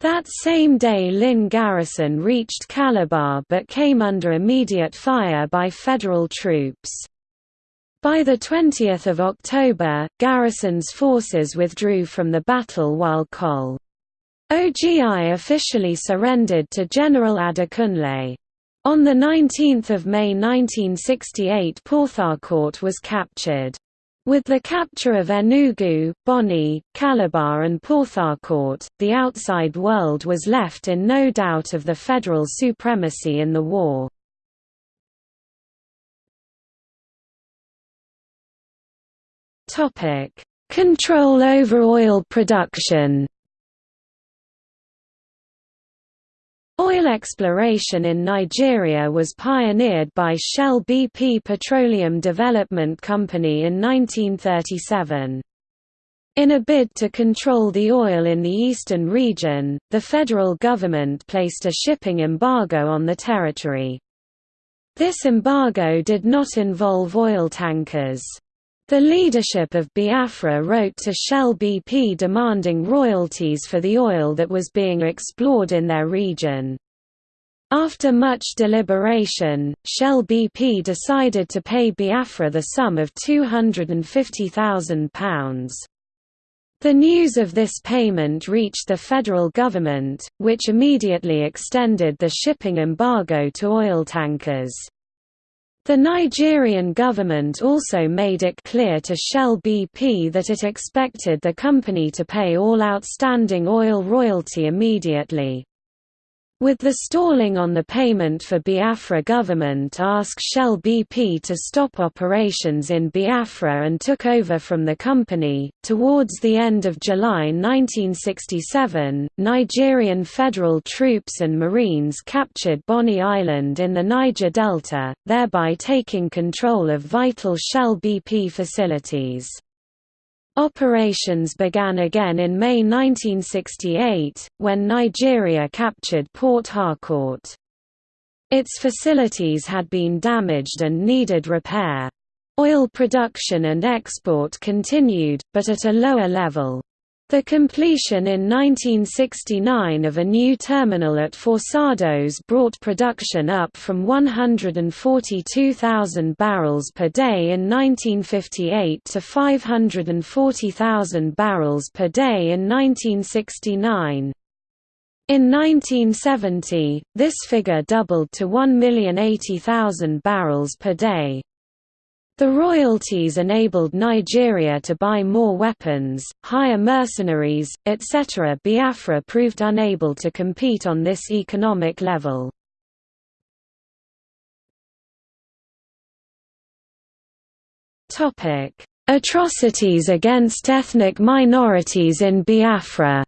That same day Lynn Garrison reached Calabar but came under immediate fire by Federal troops. By 20 October, Garrison's forces withdrew from the battle while Col. OGI officially surrendered to General Adekunle. On 19 May 1968 Port Harcourt was captured. With the capture of Enugu, Bonny, Calabar and Port Harcourt, the outside world was left in no doubt of the federal supremacy in the war. Control over oil production Oil exploration in Nigeria was pioneered by Shell BP Petroleum Development Company in 1937. In a bid to control the oil in the eastern region, the federal government placed a shipping embargo on the territory. This embargo did not involve oil tankers. The leadership of Biafra wrote to Shell BP demanding royalties for the oil that was being explored in their region. After much deliberation, Shell BP decided to pay Biafra the sum of £250,000. The news of this payment reached the federal government, which immediately extended the shipping embargo to oil tankers. The Nigerian government also made it clear to Shell BP that it expected the company to pay all outstanding oil royalty immediately. With the stalling on the payment for Biafra government asked Shell BP to stop operations in Biafra and took over from the company. Towards the end of July 1967, Nigerian federal troops and Marines captured Bonny Island in the Niger Delta, thereby taking control of vital Shell BP facilities. Operations began again in May 1968, when Nigeria captured Port Harcourt. Its facilities had been damaged and needed repair. Oil production and export continued, but at a lower level. The completion in 1969 of a new terminal at Forcados brought production up from 142,000 barrels per day in 1958 to 540,000 barrels per day in 1969. In 1970, this figure doubled to 1,080,000 barrels per day. The royalties enabled Nigeria to buy more weapons, hire mercenaries, etc. Biafra proved unable to compete on this economic level. Atrocities against ethnic minorities in Biafra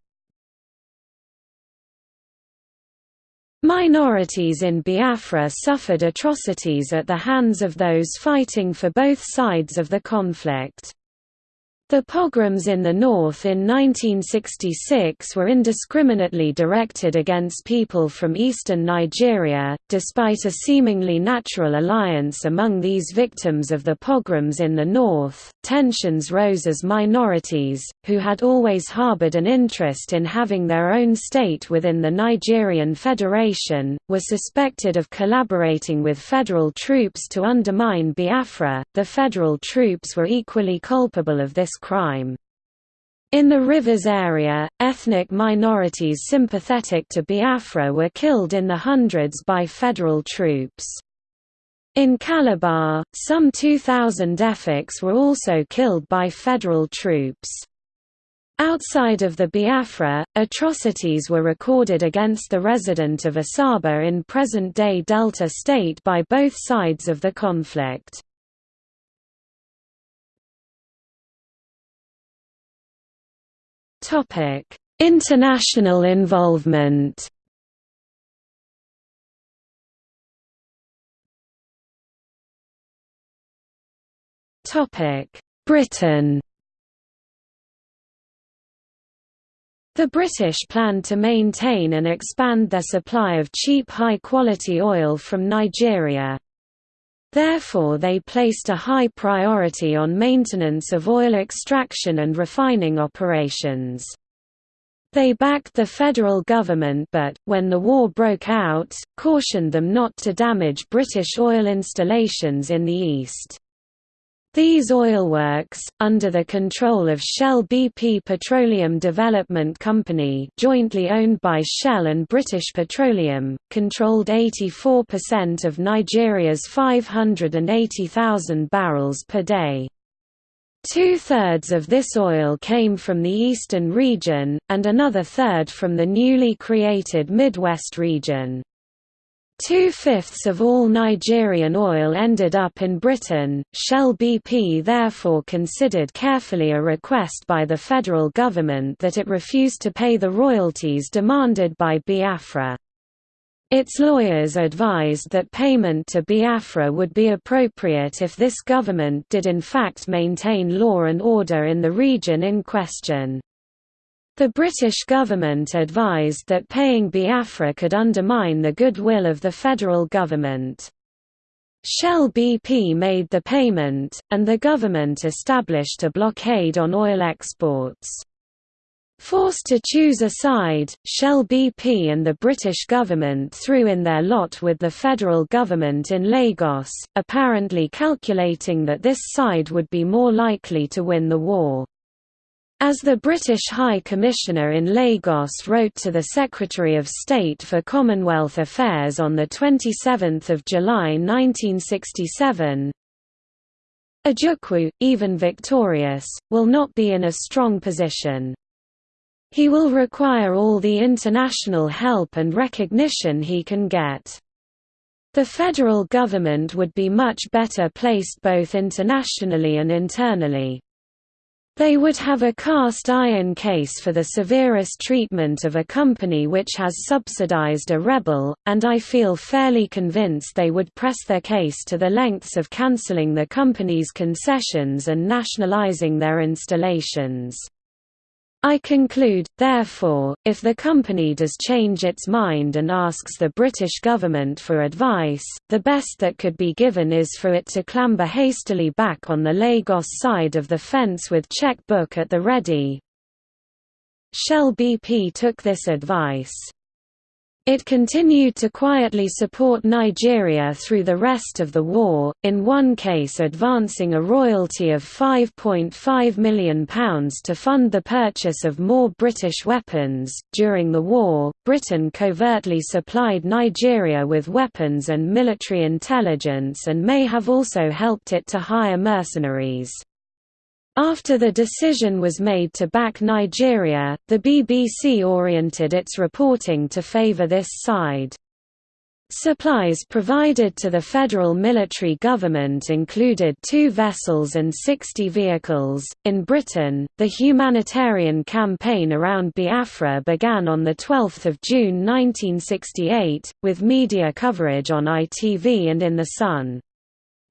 Minorities in Biafra suffered atrocities at the hands of those fighting for both sides of the conflict. The pogroms in the north in 1966 were indiscriminately directed against people from eastern Nigeria, despite a seemingly natural alliance among these victims of the pogroms in the north. Tensions rose as minorities, who had always harbored an interest in having their own state within the Nigerian Federation, were suspected of collaborating with federal troops to undermine Biafra. The federal troops were equally culpable of this crime. In the Rivers area, ethnic minorities sympathetic to Biafra were killed in the hundreds by federal troops. In Calabar, some 2,000 Efiks were also killed by federal troops. Outside of the Biafra, atrocities were recorded against the resident of Asaba in present-day Delta State by both sides of the conflict. Topic: International involvement. Topic: Britain. The British plan to maintain and expand their supply of cheap high-quality oil from Nigeria. Therefore they placed a high priority on maintenance of oil extraction and refining operations. They backed the federal government but, when the war broke out, cautioned them not to damage British oil installations in the east. These oilworks, under the control of Shell BP Petroleum Development Company jointly owned by Shell and British Petroleum, controlled 84% of Nigeria's 580,000 barrels per day. Two-thirds of this oil came from the eastern region, and another third from the newly created Midwest region. Two-fifths of all Nigerian oil ended up in Britain. Shell BP therefore considered carefully a request by the federal government that it refused to pay the royalties demanded by Biafra. Its lawyers advised that payment to Biafra would be appropriate if this government did in fact maintain law and order in the region in question. The British government advised that paying Biafra could undermine the goodwill of the federal government. Shell BP made the payment, and the government established a blockade on oil exports. Forced to choose a side, Shell BP and the British government threw in their lot with the federal government in Lagos, apparently calculating that this side would be more likely to win the war. As the British High Commissioner in Lagos wrote to the Secretary of State for Commonwealth Affairs on 27 July 1967, Ojukwu, even victorious, will not be in a strong position. He will require all the international help and recognition he can get. The federal government would be much better placed both internationally and internally. They would have a cast iron case for the severest treatment of a company which has subsidized a rebel, and I feel fairly convinced they would press their case to the lengths of cancelling the company's concessions and nationalizing their installations. I conclude, therefore, if the company does change its mind and asks the British government for advice, the best that could be given is for it to clamber hastily back on the Lagos side of the fence with cheque-book at the ready. Shell BP took this advice. It continued to quietly support Nigeria through the rest of the war, in one case advancing a royalty of £5.5 million to fund the purchase of more British weapons. During the war, Britain covertly supplied Nigeria with weapons and military intelligence and may have also helped it to hire mercenaries. After the decision was made to back Nigeria, the BBC oriented its reporting to favour this side. Supplies provided to the federal military government included two vessels and 60 vehicles. In Britain, the humanitarian campaign around Biafra began on the 12th of June 1968, with media coverage on ITV and in The Sun.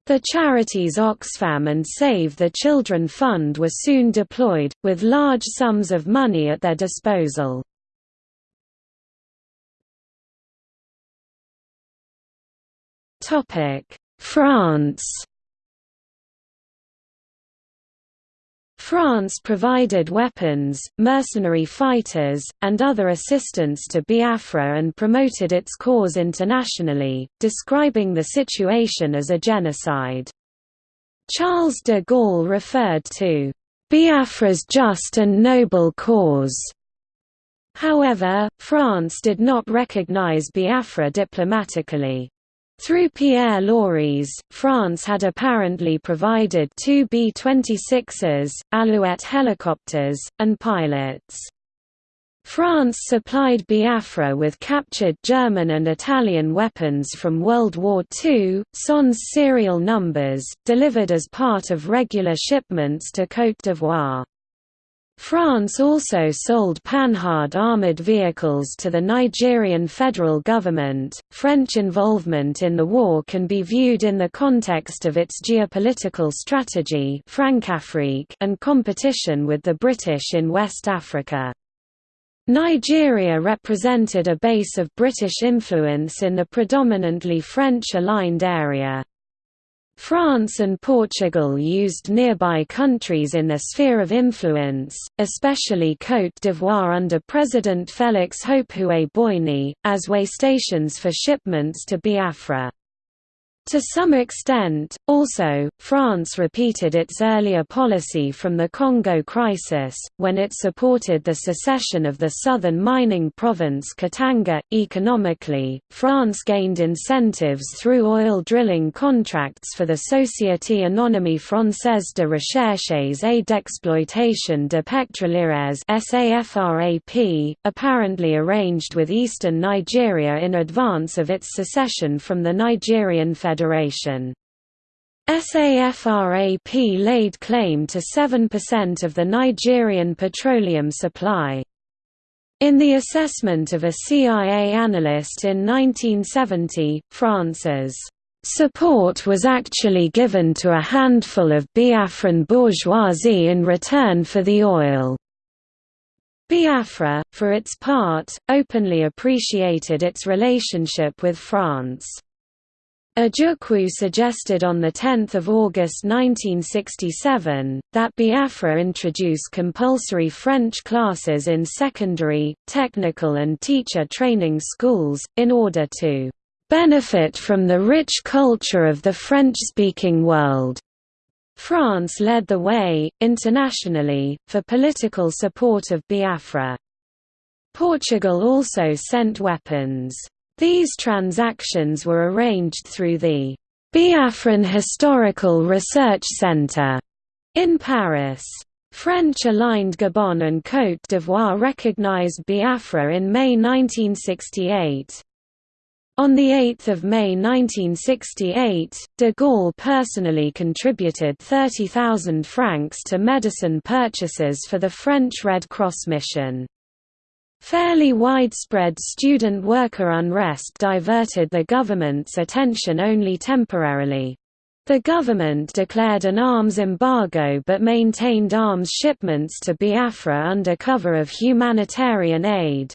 The charities Oxfam and Save the Children Fund were soon deployed, with large sums of money at their disposal. France France provided weapons, mercenary fighters, and other assistance to Biafra and promoted its cause internationally, describing the situation as a genocide. Charles de Gaulle referred to Biafra's just and noble cause. However, France did not recognize Biafra diplomatically. Through Pierre Laureys, France had apparently provided two B-26s, Alouette helicopters, and pilots. France supplied Biafra with captured German and Italian weapons from World War II, SONS serial numbers, delivered as part of regular shipments to Côte d'Ivoire. France also sold Panhard armored vehicles to the Nigerian federal government. French involvement in the war can be viewed in the context of its geopolitical strategy and competition with the British in West Africa. Nigeria represented a base of British influence in the predominantly French-aligned area. France and Portugal used nearby countries in their sphere of influence, especially Côte d'Ivoire under President Félix Houphouët-Boigny, as way stations for shipments to Biafra. To some extent, also, France repeated its earlier policy from the Congo crisis, when it supported the secession of the southern mining province Katanga. Economically, France gained incentives through oil drilling contracts for the Société Anonyme Française de Recherches et d'Exploitation de Pétrolières SAFRAP, apparently arranged with eastern Nigeria in advance of its secession from the Nigerian Federation. Federation. SAFRAP laid claim to 7% of the Nigerian petroleum supply. In the assessment of a CIA analyst in 1970, France's support was actually given to a handful of Biafran bourgeoisie in return for the oil. Biafra, for its part, openly appreciated its relationship with France. Ojukwu suggested on 10 August 1967, that Biafra introduce compulsory French classes in secondary, technical and teacher training schools, in order to "...benefit from the rich culture of the French-speaking world." France led the way, internationally, for political support of Biafra. Portugal also sent weapons. These transactions were arranged through the Biafran Historical Research Centre in Paris. French-aligned Gabon and Côte d'Ivoire recognized Biafra in May 1968. On 8 May 1968, de Gaulle personally contributed 30,000 francs to medicine purchases for the French Red Cross mission. Fairly widespread student-worker unrest diverted the government's attention only temporarily. The government declared an arms embargo but maintained arms shipments to Biafra under cover of humanitarian aid.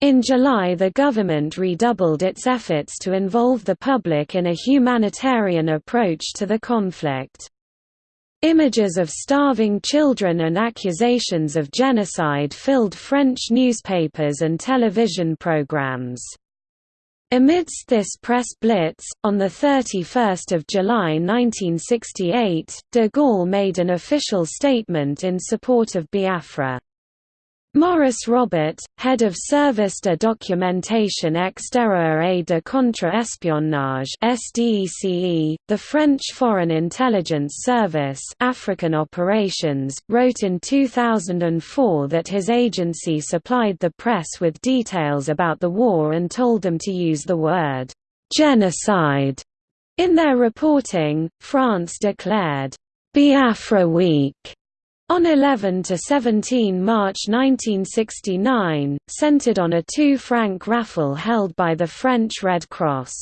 In July the government redoubled its efforts to involve the public in a humanitarian approach to the conflict. Images of starving children and accusations of genocide filled French newspapers and television programs. Amidst this press blitz, on 31 July 1968, de Gaulle made an official statement in support of Biafra. Maurice Robert, head of Service de Documentation Extérieure et de Contre-Espionnage (SDECE), the French Foreign Intelligence Service (African Operations), wrote in 2004 that his agency supplied the press with details about the war and told them to use the word genocide in their reporting. France declared Biafra Week on 11 to 17 March 1969, centered on a two-franc raffle held by the French Red Cross.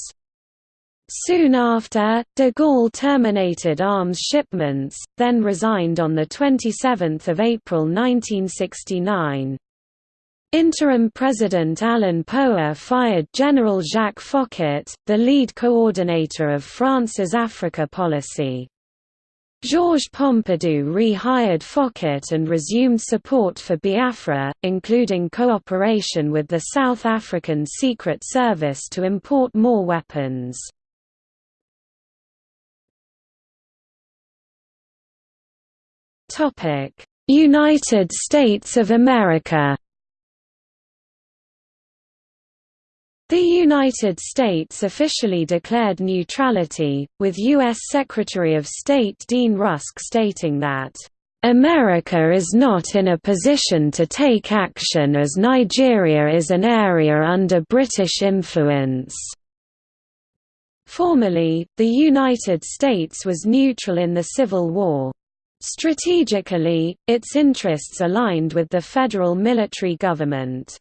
Soon after, de Gaulle terminated arms shipments, then resigned on 27 April 1969. Interim President Alain Poher fired General Jacques Foccart, the lead coordinator of France's Africa policy. Georges Pompidou rehired Foccart and resumed support for Biafra, including cooperation with the South African Secret Service to import more weapons. United States of America The United States officially declared neutrality, with U.S. Secretary of State Dean Rusk stating that, "...America is not in a position to take action as Nigeria is an area under British influence." Formally, the United States was neutral in the Civil War. Strategically, its interests aligned with the federal military government.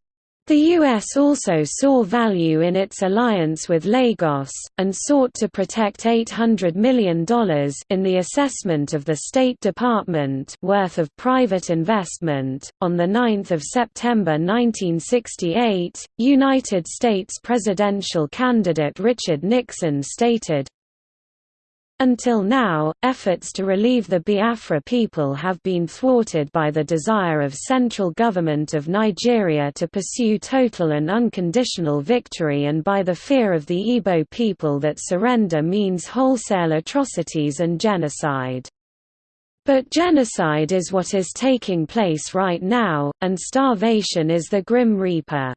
The U.S. also saw value in its alliance with Lagos, and sought to protect $800 million in the assessment of the State Department worth of private investment. On 9 September 1968, United States presidential candidate Richard Nixon stated, until now, efforts to relieve the Biafra people have been thwarted by the desire of central government of Nigeria to pursue total and unconditional victory and by the fear of the Igbo people that surrender means wholesale atrocities and genocide. But genocide is what is taking place right now, and starvation is the Grim Reaper.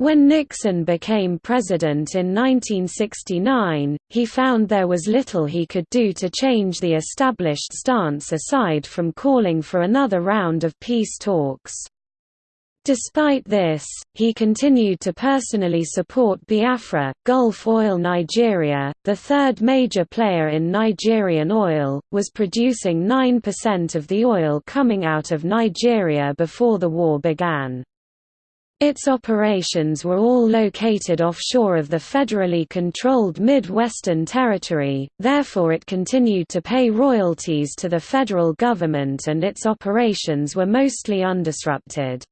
When Nixon became president in 1969, he found there was little he could do to change the established stance aside from calling for another round of peace talks. Despite this, he continued to personally support Biafra. Gulf Oil Nigeria, the third major player in Nigerian oil, was producing 9% of the oil coming out of Nigeria before the war began. Its operations were all located offshore of the federally controlled Mid-Western Territory, therefore it continued to pay royalties to the federal government and its operations were mostly undisrupted.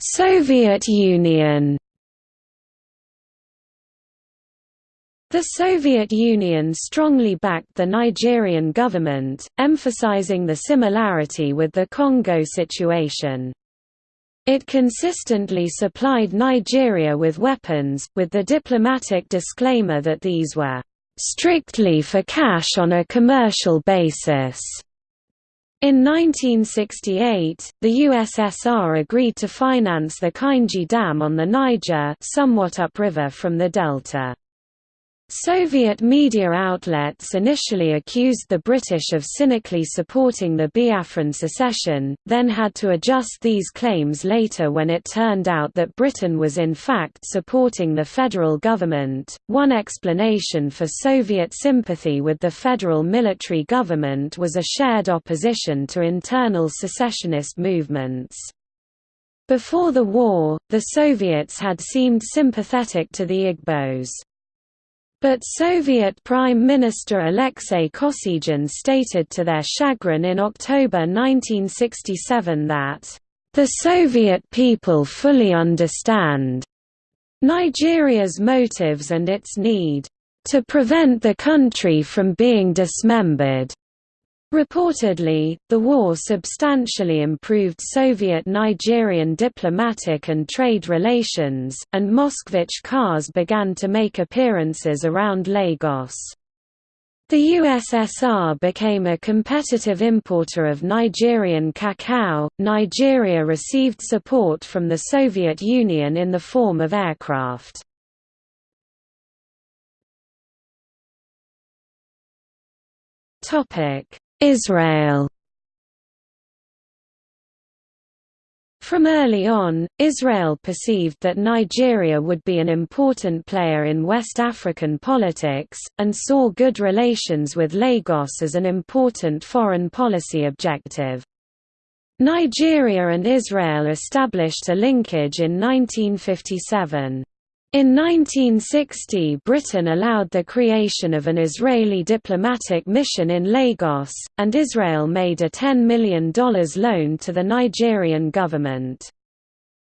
Soviet Union The Soviet Union strongly backed the Nigerian government, emphasizing the similarity with the Congo situation. It consistently supplied Nigeria with weapons, with the diplomatic disclaimer that these were strictly for cash on a commercial basis. In 1968, the USSR agreed to finance the Kainji Dam on the Niger somewhat upriver from the delta. Soviet media outlets initially accused the British of cynically supporting the Biafran secession, then had to adjust these claims later when it turned out that Britain was in fact supporting the federal government. One explanation for Soviet sympathy with the federal military government was a shared opposition to internal secessionist movements. Before the war, the Soviets had seemed sympathetic to the Igbos. But Soviet Prime Minister Alexei Kosygin stated to their chagrin in October 1967 that, "...the Soviet people fully understand Nigeria's motives and its need to prevent the country from being dismembered." Reportedly, the war substantially improved Soviet-Nigerian diplomatic and trade relations, and Moskvich cars began to make appearances around Lagos. The USSR became a competitive importer of Nigerian cacao. Nigeria received support from the Soviet Union in the form of aircraft. Topic: Israel From early on, Israel perceived that Nigeria would be an important player in West African politics, and saw good relations with Lagos as an important foreign policy objective. Nigeria and Israel established a linkage in 1957. In 1960 Britain allowed the creation of an Israeli diplomatic mission in Lagos, and Israel made a $10 million loan to the Nigerian government.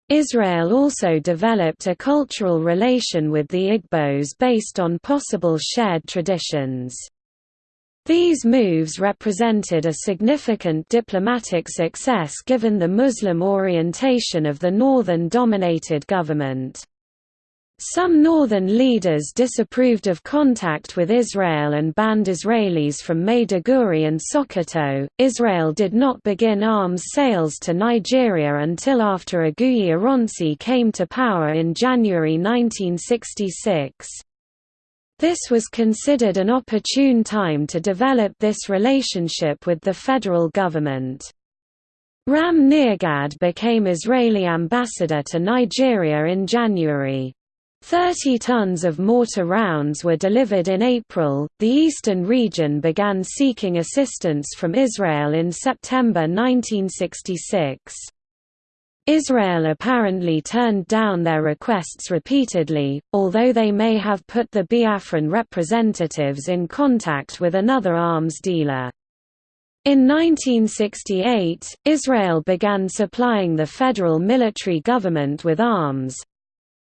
Israel also developed a cultural relation with the Igbos based on possible shared traditions. These moves represented a significant diplomatic success given the Muslim orientation of the northern-dominated government. Some northern leaders disapproved of contact with Israel and banned Israelis from Maiduguri and Sokoto. Israel did not begin arms sales to Nigeria until after Aguiyi Ironsi came to power in January 1966. This was considered an opportune time to develop this relationship with the federal government. Ram Nirgad became Israeli ambassador to Nigeria in January. Thirty tons of mortar rounds were delivered in April. The eastern region began seeking assistance from Israel in September 1966. Israel apparently turned down their requests repeatedly, although they may have put the Biafran representatives in contact with another arms dealer. In 1968, Israel began supplying the federal military government with arms,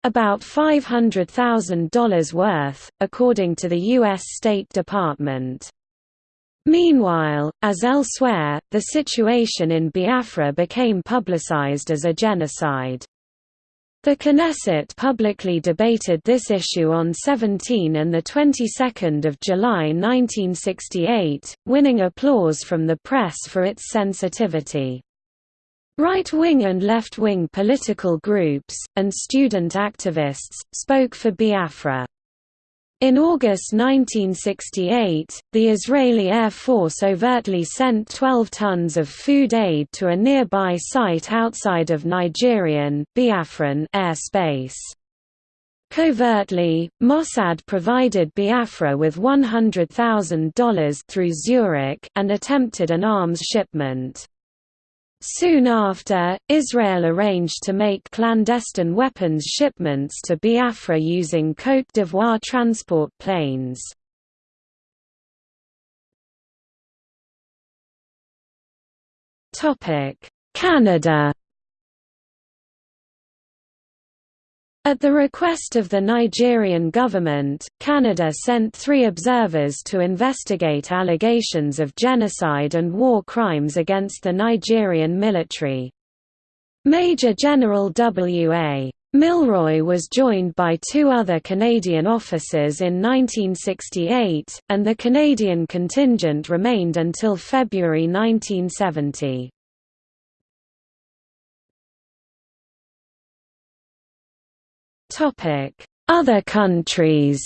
about $500,000 worth, according to the U.S. State Department. Meanwhile, as elsewhere, the situation in Biafra became publicized as a genocide. The Knesset publicly debated this issue on 17 and 22 July 1968, winning applause from the press for its sensitivity. Right-wing and left-wing political groups, and student activists, spoke for Biafra. In August 1968, the Israeli Air Force overtly sent 12 tons of food aid to a nearby site outside of Nigerian Biafran airspace. Covertly, Mossad provided Biafra with $100,000 through Zurich and attempted an arms shipment. Soon after, Israel arranged to make clandestine weapons shipments to Biafra using Côte d'Ivoire transport planes. Canada At the request of the Nigerian government, Canada sent three observers to investigate allegations of genocide and war crimes against the Nigerian military. Major General W.A. Milroy was joined by two other Canadian officers in 1968, and the Canadian contingent remained until February 1970. Other countries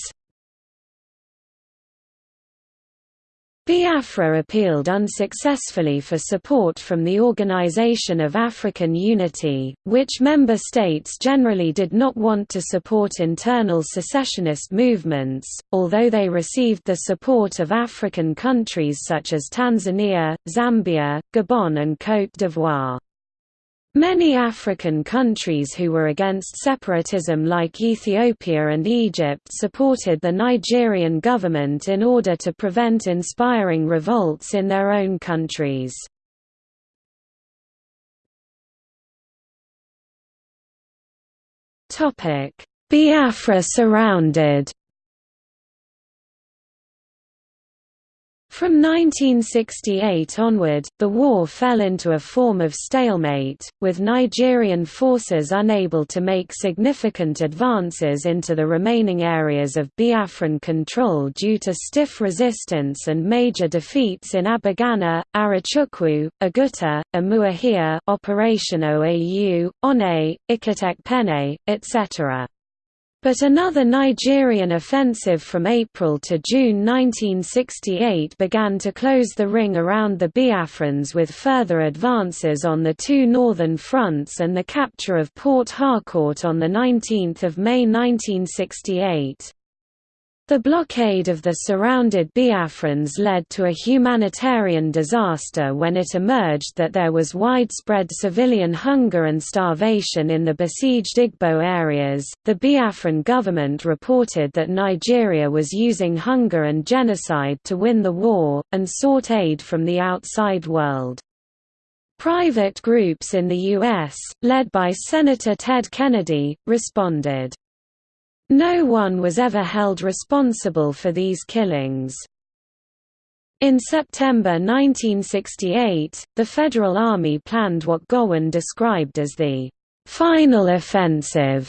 Biafra appealed unsuccessfully for support from the Organization of African Unity, which member states generally did not want to support internal secessionist movements, although they received the support of African countries such as Tanzania, Zambia, Gabon and Côte d'Ivoire. Many African countries who were against separatism like Ethiopia and Egypt supported the Nigerian government in order to prevent inspiring revolts in their own countries. Biafra surrounded From 1968 onward, the war fell into a form of stalemate, with Nigerian forces unable to make significant advances into the remaining areas of Biafran control due to stiff resistance and major defeats in Abagana, Arochukwu, Oguta, Umuahia Operation OAU, One, Ikot Ekpene, etc. But another Nigerian offensive from April to June 1968 began to close the ring around the Biafrans with further advances on the two northern fronts and the capture of Port Harcourt on 19 May 1968. The blockade of the surrounded Biafrans led to a humanitarian disaster when it emerged that there was widespread civilian hunger and starvation in the besieged Igbo areas. The Biafran government reported that Nigeria was using hunger and genocide to win the war, and sought aid from the outside world. Private groups in the U.S., led by Senator Ted Kennedy, responded. No one was ever held responsible for these killings. In September 1968, the Federal Army planned what Gowon described as the «final offensive».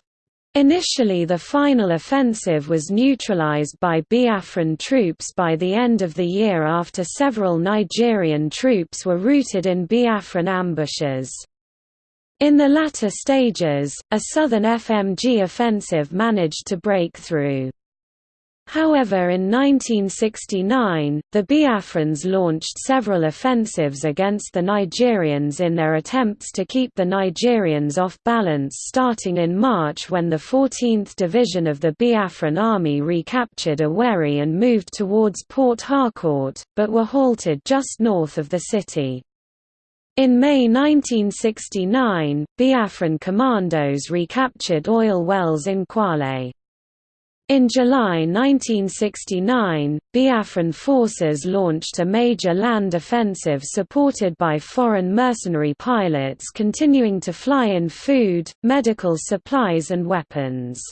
Initially the final offensive was neutralized by Biafran troops by the end of the year after several Nigerian troops were routed in Biafran ambushes. In the latter stages, a southern FMG offensive managed to break through. However in 1969, the Biafrans launched several offensives against the Nigerians in their attempts to keep the Nigerians off balance starting in March when the 14th Division of the Biafran Army recaptured Owerri and moved towards Port Harcourt, but were halted just north of the city. In May 1969, Biafran commandos recaptured oil wells in Kwale. In July 1969, Biafran forces launched a major land offensive supported by foreign mercenary pilots continuing to fly in food, medical supplies and weapons.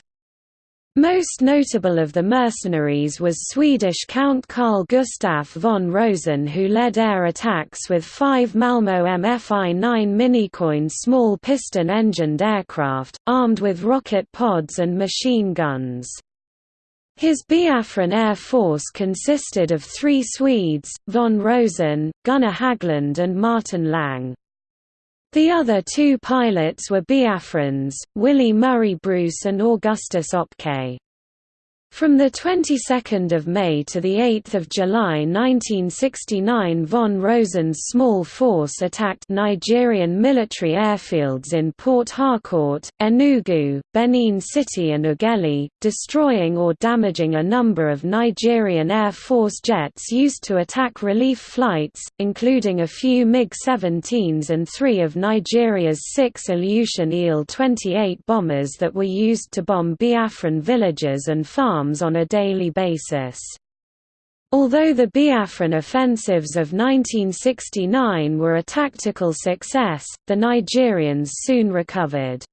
Most notable of the mercenaries was Swedish Count Carl Gustaf von Rosen who led air attacks with five Malmo MFI-9 MiniCOIN small piston-engined aircraft, armed with rocket pods and machine guns. His Biafran Air Force consisted of three Swedes, von Rosen, Gunnar Haglund and Martin Lang. The other two pilots were Biafrans, Willie Murray Bruce and Augustus Okpe. From the 22nd of May to the 8th of July 1969 von Rosen's small force attacked Nigerian military airfields in Port Harcourt, Enugu, Benin City and Ughelli, destroying or damaging a number of Nigerian Air Force jets used to attack relief flights, including a few MiG-17s and three of Nigeria's six Ilyushin Il-28 bombers that were used to bomb Biafran villages and farms arms on a daily basis. Although the Biafran offensives of 1969 were a tactical success, the Nigerians soon recovered.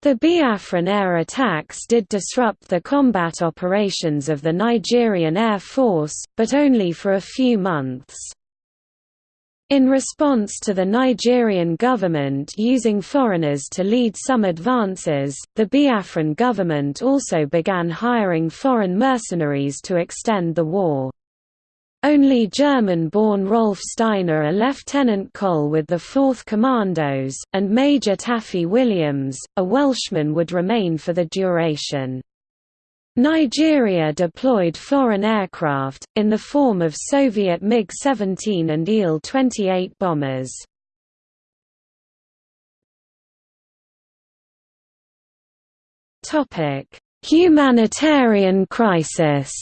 The Biafran air attacks did disrupt the combat operations of the Nigerian Air Force, but only for a few months. In response to the Nigerian government using foreigners to lead some advances, the Biafran government also began hiring foreign mercenaries to extend the war. Only German-born Rolf Steiner a lieutenant col with the 4th Commandos, and Major Taffy Williams, a Welshman would remain for the duration. Nigeria deployed foreign aircraft, in the form of Soviet MiG-17 and Il-28 bombers. Humanitarian crisis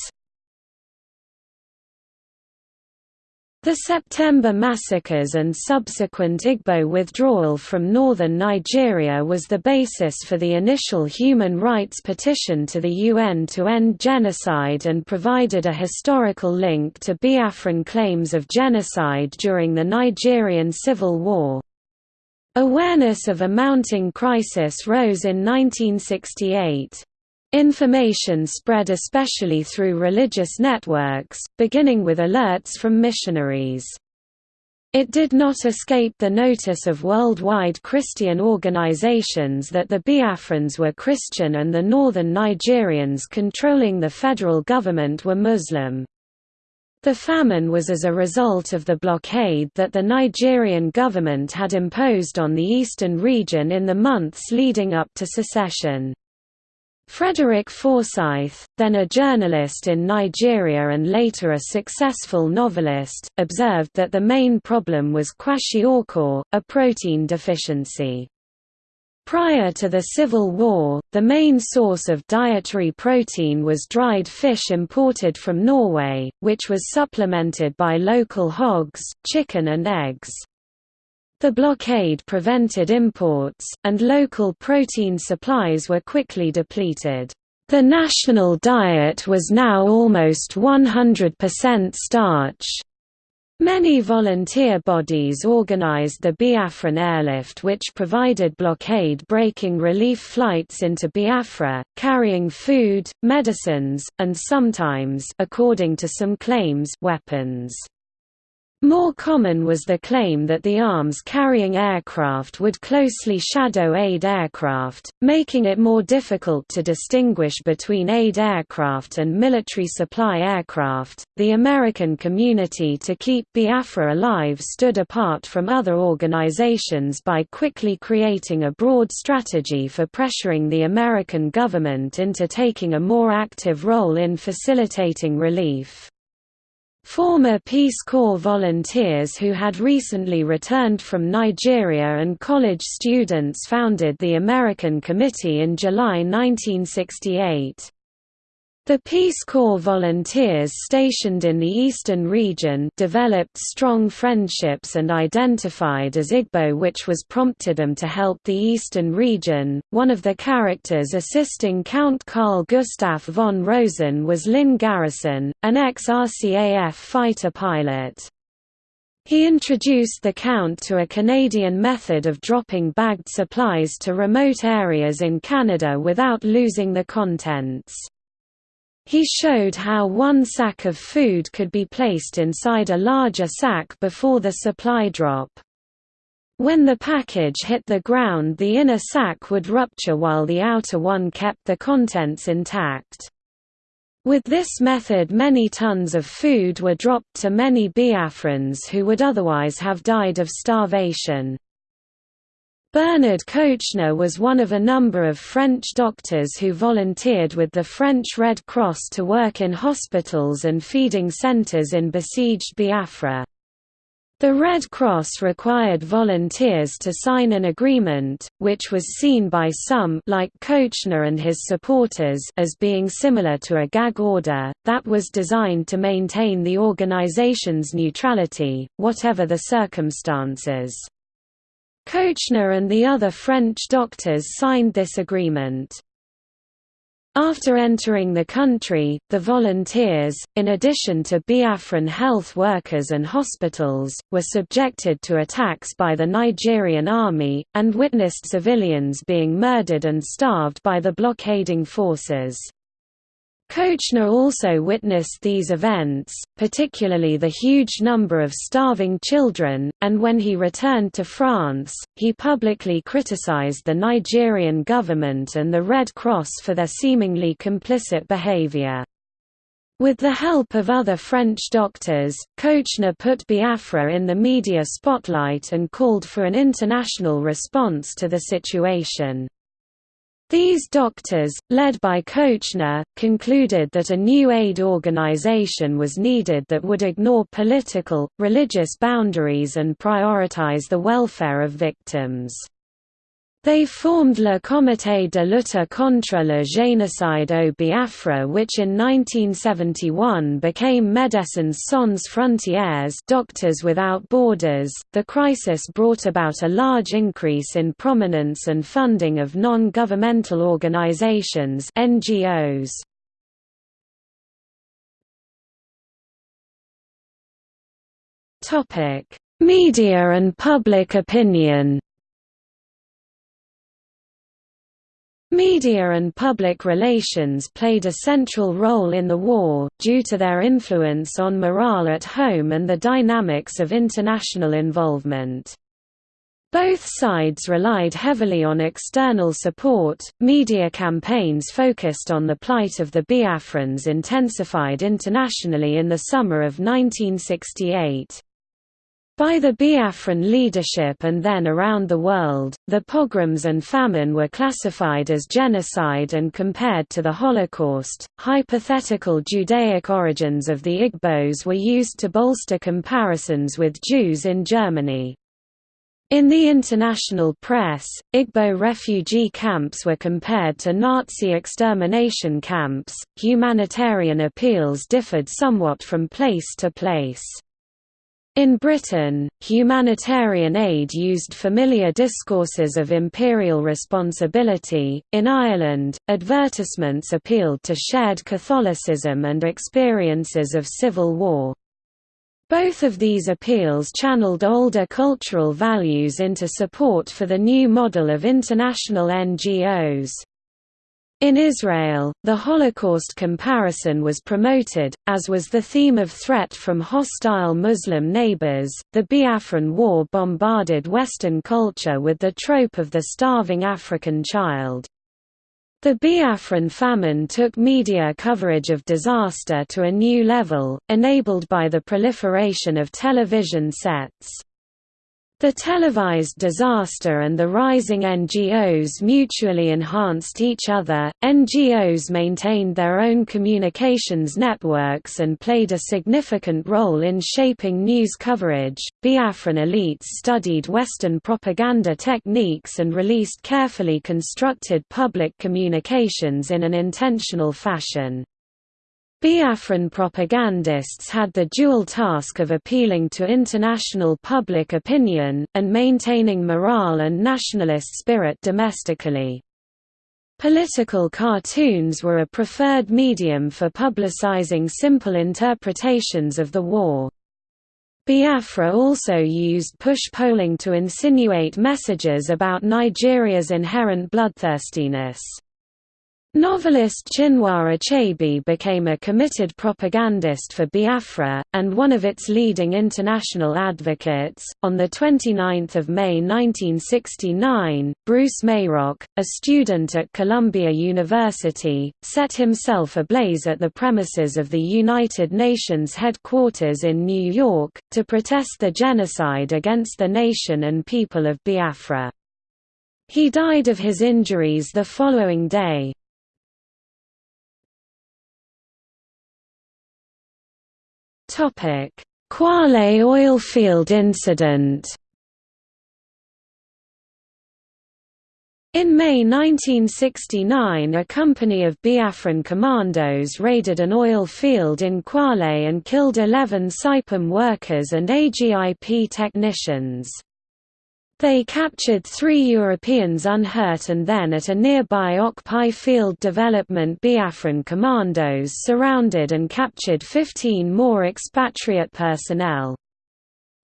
The September massacres and subsequent Igbo withdrawal from northern Nigeria was the basis for the initial human rights petition to the UN to end genocide and provided a historical link to Biafran claims of genocide during the Nigerian Civil War. Awareness of a mounting crisis rose in 1968. Information spread especially through religious networks, beginning with alerts from missionaries. It did not escape the notice of worldwide Christian organizations that the Biafrans were Christian and the northern Nigerians controlling the federal government were Muslim. The famine was as a result of the blockade that the Nigerian government had imposed on the eastern region in the months leading up to secession. Frederick Forsyth, then a journalist in Nigeria and later a successful novelist, observed that the main problem was kwashiorkor, a protein deficiency. Prior to the Civil War, the main source of dietary protein was dried fish imported from Norway, which was supplemented by local hogs, chicken and eggs. The blockade prevented imports, and local protein supplies were quickly depleted. The national diet was now almost 100% starch. Many volunteer bodies organized the Biafran airlift which provided blockade-breaking relief flights into Biafra, carrying food, medicines, and sometimes according to some claims, weapons. More common was the claim that the arms-carrying aircraft would closely shadow aid aircraft, making it more difficult to distinguish between aid aircraft and military supply aircraft. The American community to keep Biafra alive stood apart from other organizations by quickly creating a broad strategy for pressuring the American government into taking a more active role in facilitating relief. Former Peace Corps volunteers who had recently returned from Nigeria and college students founded the American Committee in July 1968. The Peace Corps volunteers stationed in the eastern region developed strong friendships and identified as Igbo which was prompted them to help the eastern region. One of the characters assisting Count Carl Gustav von Rosen was Lynn Garrison, an ex-RCAF fighter pilot. He introduced the Count to a Canadian method of dropping bagged supplies to remote areas in Canada without losing the contents. He showed how one sack of food could be placed inside a larger sack before the supply drop. When the package hit the ground the inner sack would rupture while the outer one kept the contents intact. With this method many tons of food were dropped to many Biafrans who would otherwise have died of starvation. Bernard Kouchner was one of a number of French doctors who volunteered with the French Red Cross to work in hospitals and feeding centres in besieged Biafra. The Red Cross required volunteers to sign an agreement, which was seen by some like Kouchner and his supporters as being similar to a gag order, that was designed to maintain the organization's neutrality, whatever the circumstances. Kouchner and the other French doctors signed this agreement. After entering the country, the volunteers, in addition to Biafran health workers and hospitals, were subjected to attacks by the Nigerian army, and witnessed civilians being murdered and starved by the blockading forces. Kouchner also witnessed these events, particularly the huge number of starving children, and when he returned to France, he publicly criticized the Nigerian government and the Red Cross for their seemingly complicit behavior. With the help of other French doctors, Kouchner put Biafra in the media spotlight and called for an international response to the situation. These doctors, led by Kouchner, concluded that a new aid organization was needed that would ignore political, religious boundaries and prioritize the welfare of victims. They formed Le Comité de lutte contre le génocide au Biafra which in 1971 became Médecins Sans Frontières Doctors Without Borders. The crisis brought about a large increase in prominence and funding of non-governmental organizations NGOs. Topic: Media and public opinion. Media and public relations played a central role in the war, due to their influence on morale at home and the dynamics of international involvement. Both sides relied heavily on external support. Media campaigns focused on the plight of the Biafrans intensified internationally in the summer of 1968. By the Biafran leadership and then around the world, the pogroms and famine were classified as genocide and compared to the Holocaust. Hypothetical Judaic origins of the Igbos were used to bolster comparisons with Jews in Germany. In the international press, Igbo refugee camps were compared to Nazi extermination camps. Humanitarian appeals differed somewhat from place to place. In Britain, humanitarian aid used familiar discourses of imperial responsibility. In Ireland, advertisements appealed to shared Catholicism and experiences of civil war. Both of these appeals channeled older cultural values into support for the new model of international NGOs. In Israel, the Holocaust comparison was promoted, as was the theme of threat from hostile Muslim neighbors. The Biafran War bombarded Western culture with the trope of the starving African child. The Biafran famine took media coverage of disaster to a new level, enabled by the proliferation of television sets. The televised disaster and the rising NGOs mutually enhanced each other. NGOs maintained their own communications networks and played a significant role in shaping news coverage. Biafran elites studied Western propaganda techniques and released carefully constructed public communications in an intentional fashion. Biafran propagandists had the dual task of appealing to international public opinion, and maintaining morale and nationalist spirit domestically. Political cartoons were a preferred medium for publicizing simple interpretations of the war. Biafra also used push polling to insinuate messages about Nigeria's inherent bloodthirstiness. Novelist Chinua Achebe became a committed propagandist for Biafra, and one of its leading international advocates. On 29 May 1969, Bruce Mayrock, a student at Columbia University, set himself ablaze at the premises of the United Nations headquarters in New York, to protest the genocide against the nation and people of Biafra. He died of his injuries the following day. Kwale oilfield incident. In May 1969 a company of Biafran commandos raided an oil field in Kwale and killed 11 Saipem workers and AGIP technicians. They captured three Europeans unhurt and then at a nearby Okpai field development Biafran commandos surrounded and captured 15 more expatriate personnel.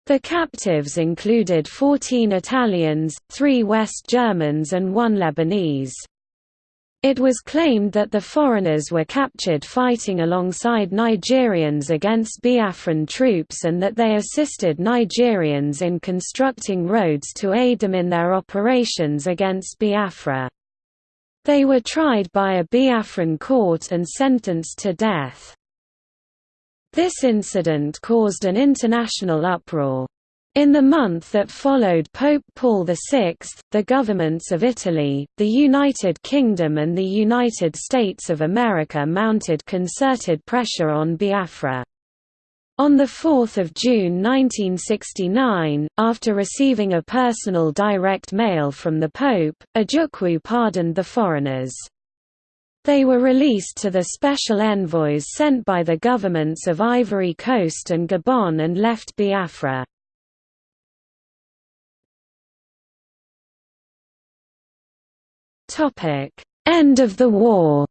The captives included 14 Italians, 3 West Germans and 1 Lebanese. It was claimed that the foreigners were captured fighting alongside Nigerians against Biafran troops and that they assisted Nigerians in constructing roads to aid them in their operations against Biafra. They were tried by a Biafran court and sentenced to death. This incident caused an international uproar. In the month that followed Pope Paul VI, the governments of Italy, the United Kingdom and the United States of America mounted concerted pressure on Biafra. On 4 June 1969, after receiving a personal direct mail from the Pope, Ojukwu pardoned the foreigners. They were released to the special envoys sent by the governments of Ivory Coast and Gabon and left Biafra. End of the war.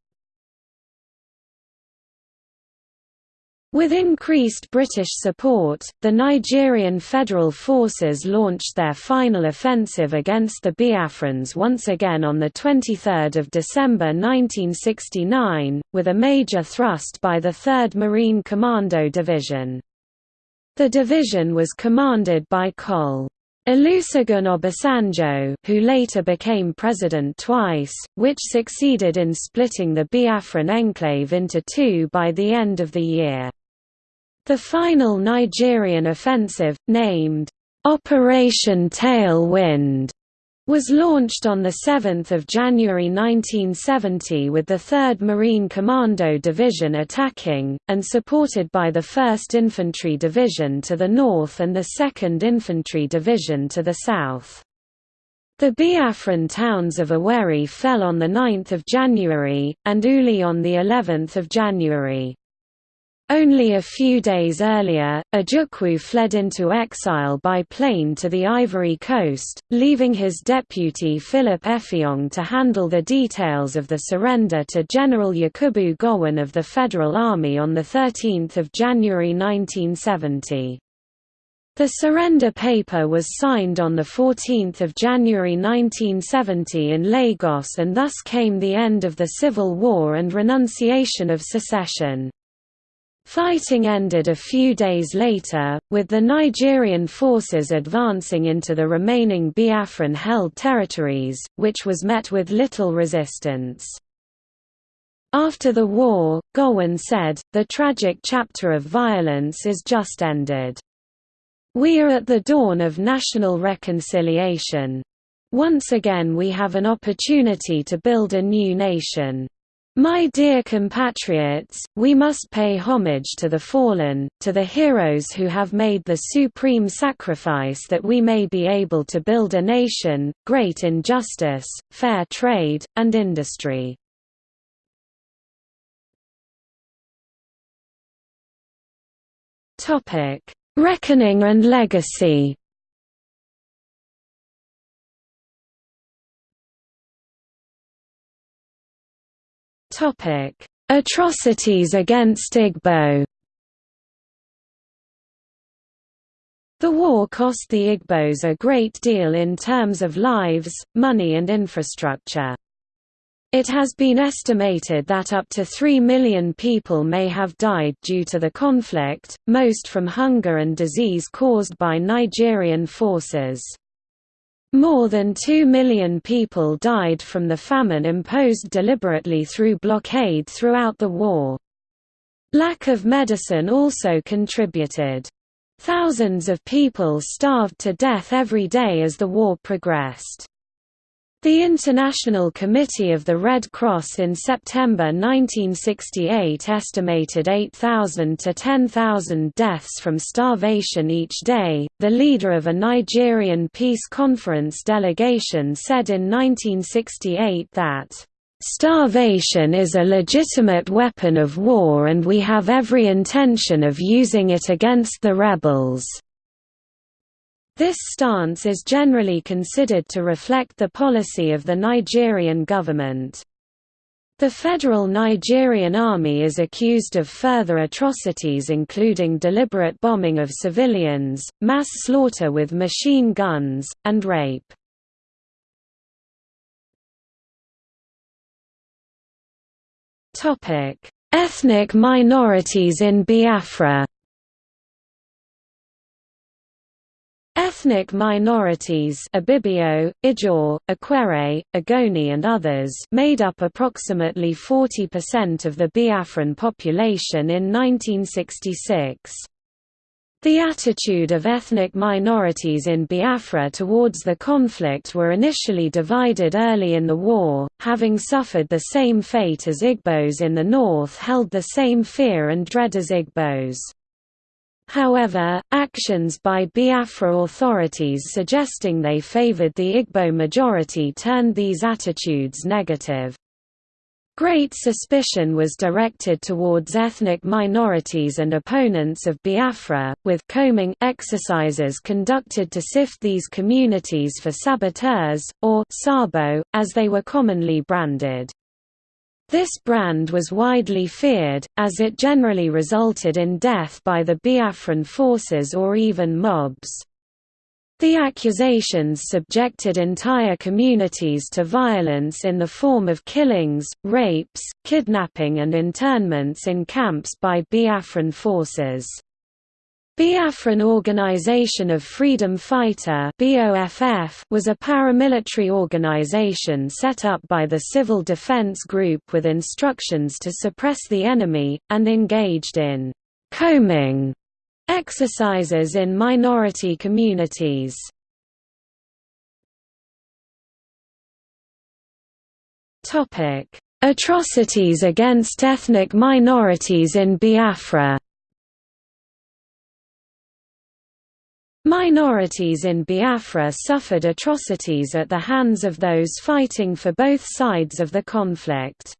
With increased British support, the Nigerian Federal Forces launched their final offensive against the Biafrans once again on 23 December 1969, with a major thrust by the 3rd Marine Commando Division. The division was commanded by Col. Olusegun Obasanjo who later became president twice, which succeeded in splitting the Biafran enclave into two by the end of the year. The final Nigerian offensive, named, "'Operation Tailwind' was launched on 7 January 1970 with the 3rd Marine Commando Division attacking, and supported by the 1st Infantry Division to the north and the 2nd Infantry Division to the south. The Biafran towns of Owerri fell on 9 January, and Uli on of January. Only a few days earlier, Ojukwu fled into exile by plane to the Ivory Coast, leaving his deputy Philip Effiong to handle the details of the surrender to General Yakubu Gowon of the Federal Army on 13 January 1970. The surrender paper was signed on 14 January 1970 in Lagos and thus came the end of the Civil War and renunciation of secession. Fighting ended a few days later, with the Nigerian forces advancing into the remaining Biafran-held territories, which was met with little resistance. After the war, Gowon said, the tragic chapter of violence is just ended. We are at the dawn of national reconciliation. Once again we have an opportunity to build a new nation. My dear compatriots, we must pay homage to the fallen, to the heroes who have made the supreme sacrifice that we may be able to build a nation, great in justice, fair trade, and industry. Reckoning and legacy Atrocities against Igbo The war cost the Igbos a great deal in terms of lives, money and infrastructure. It has been estimated that up to 3 million people may have died due to the conflict, most from hunger and disease caused by Nigerian forces. More than 2 million people died from the famine imposed deliberately through blockade throughout the war. Lack of medicine also contributed. Thousands of people starved to death every day as the war progressed. The International Committee of the Red Cross in September 1968 estimated 8,000 to 10,000 deaths from starvation each day. The leader of a Nigerian peace conference delegation said in 1968 that, Starvation is a legitimate weapon of war and we have every intention of using it against the rebels. This stance is generally considered to reflect the policy of the Nigerian government. The Federal Nigerian Army is accused of further atrocities including deliberate bombing of civilians, mass slaughter with machine guns, and rape. Ethnic minorities in Biafra Ethnic minorities Ibibio, Ijaw, Ikwerre, Ogoni and others made up approximately 40% of the Biafran population in 1966. The attitude of ethnic minorities in Biafra towards the conflict were initially divided early in the war, having suffered the same fate as Igbos in the north held the same fear and dread as Igbos. However, actions by Biafra authorities suggesting they favored the Igbo majority turned these attitudes negative. Great suspicion was directed towards ethnic minorities and opponents of Biafra, with combing exercises conducted to sift these communities for saboteurs, or Sabo, as they were commonly branded. This brand was widely feared, as it generally resulted in death by the Biafran forces or even mobs. The accusations subjected entire communities to violence in the form of killings, rapes, kidnapping and internments in camps by Biafran forces. Biafran Organization of Freedom Fighter was a paramilitary organization set up by the Civil Defense Group with instructions to suppress the enemy, and engaged in «combing» exercises in minority communities. Atrocities against ethnic minorities in Biafra Minorities in Biafra suffered atrocities at the hands of those fighting for both sides of the conflict.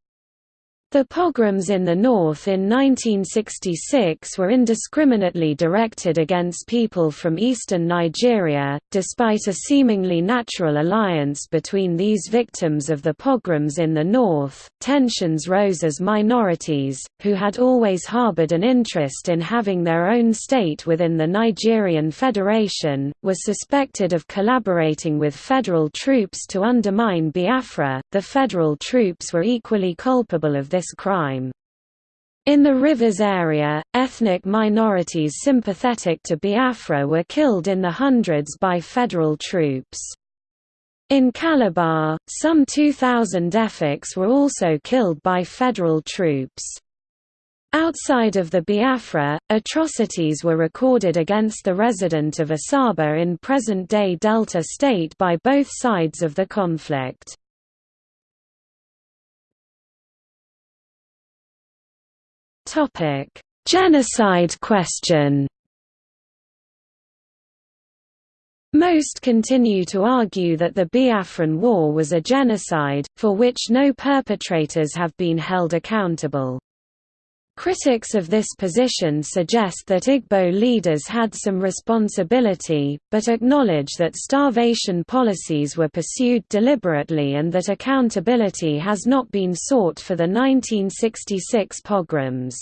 The pogroms in the north in 1966 were indiscriminately directed against people from eastern Nigeria, despite a seemingly natural alliance between these victims of the pogroms in the north. Tensions rose as minorities, who had always harbored an interest in having their own state within the Nigerian Federation, were suspected of collaborating with federal troops to undermine Biafra. The federal troops were equally culpable of this crime. In the Rivers area, ethnic minorities sympathetic to Biafra were killed in the hundreds by federal troops. In Calabar, some 2,000 Efiks were also killed by federal troops. Outside of the Biafra, atrocities were recorded against the resident of Asaba in present-day Delta State by both sides of the conflict. Topic: Genocide question. Most continue to argue that the Biafran War was a genocide, for which no perpetrators have been held accountable. Critics of this position suggest that Igbo leaders had some responsibility, but acknowledge that starvation policies were pursued deliberately and that accountability has not been sought for the 1966 pogroms.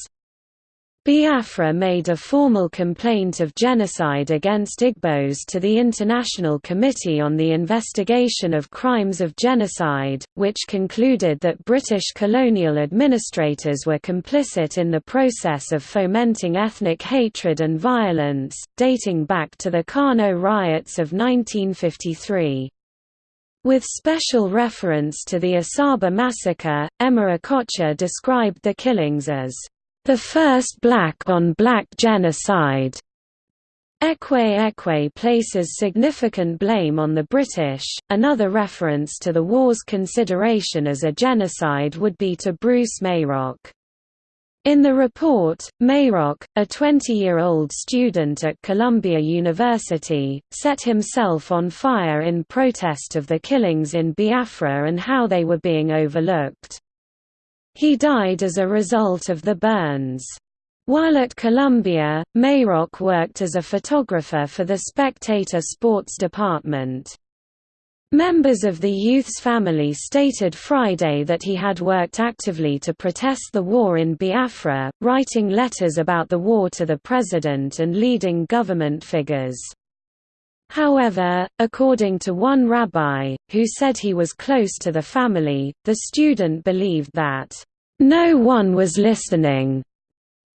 Biafra made a formal complaint of genocide against Igbos to the International Committee on the Investigation of Crimes of Genocide, which concluded that British colonial administrators were complicit in the process of fomenting ethnic hatred and violence, dating back to the Kano riots of 1953. With special reference to the Asaba massacre, Emma Okocha described the killings as the first black-on-black -black genocide. Ekwe Ekwe places significant blame on the British. Another reference to the war's consideration as a genocide would be to Bruce Mayrock. In the report, Mayrock, a 20-year-old student at Columbia University, set himself on fire in protest of the killings in Biafra and how they were being overlooked. He died as a result of the burns. While at Columbia, Mayrock worked as a photographer for the Spectator sports department. Members of the youth's family stated Friday that he had worked actively to protest the war in Biafra, writing letters about the war to the president and leading government figures. However, according to one rabbi, who said he was close to the family, the student believed that, "...no one was listening."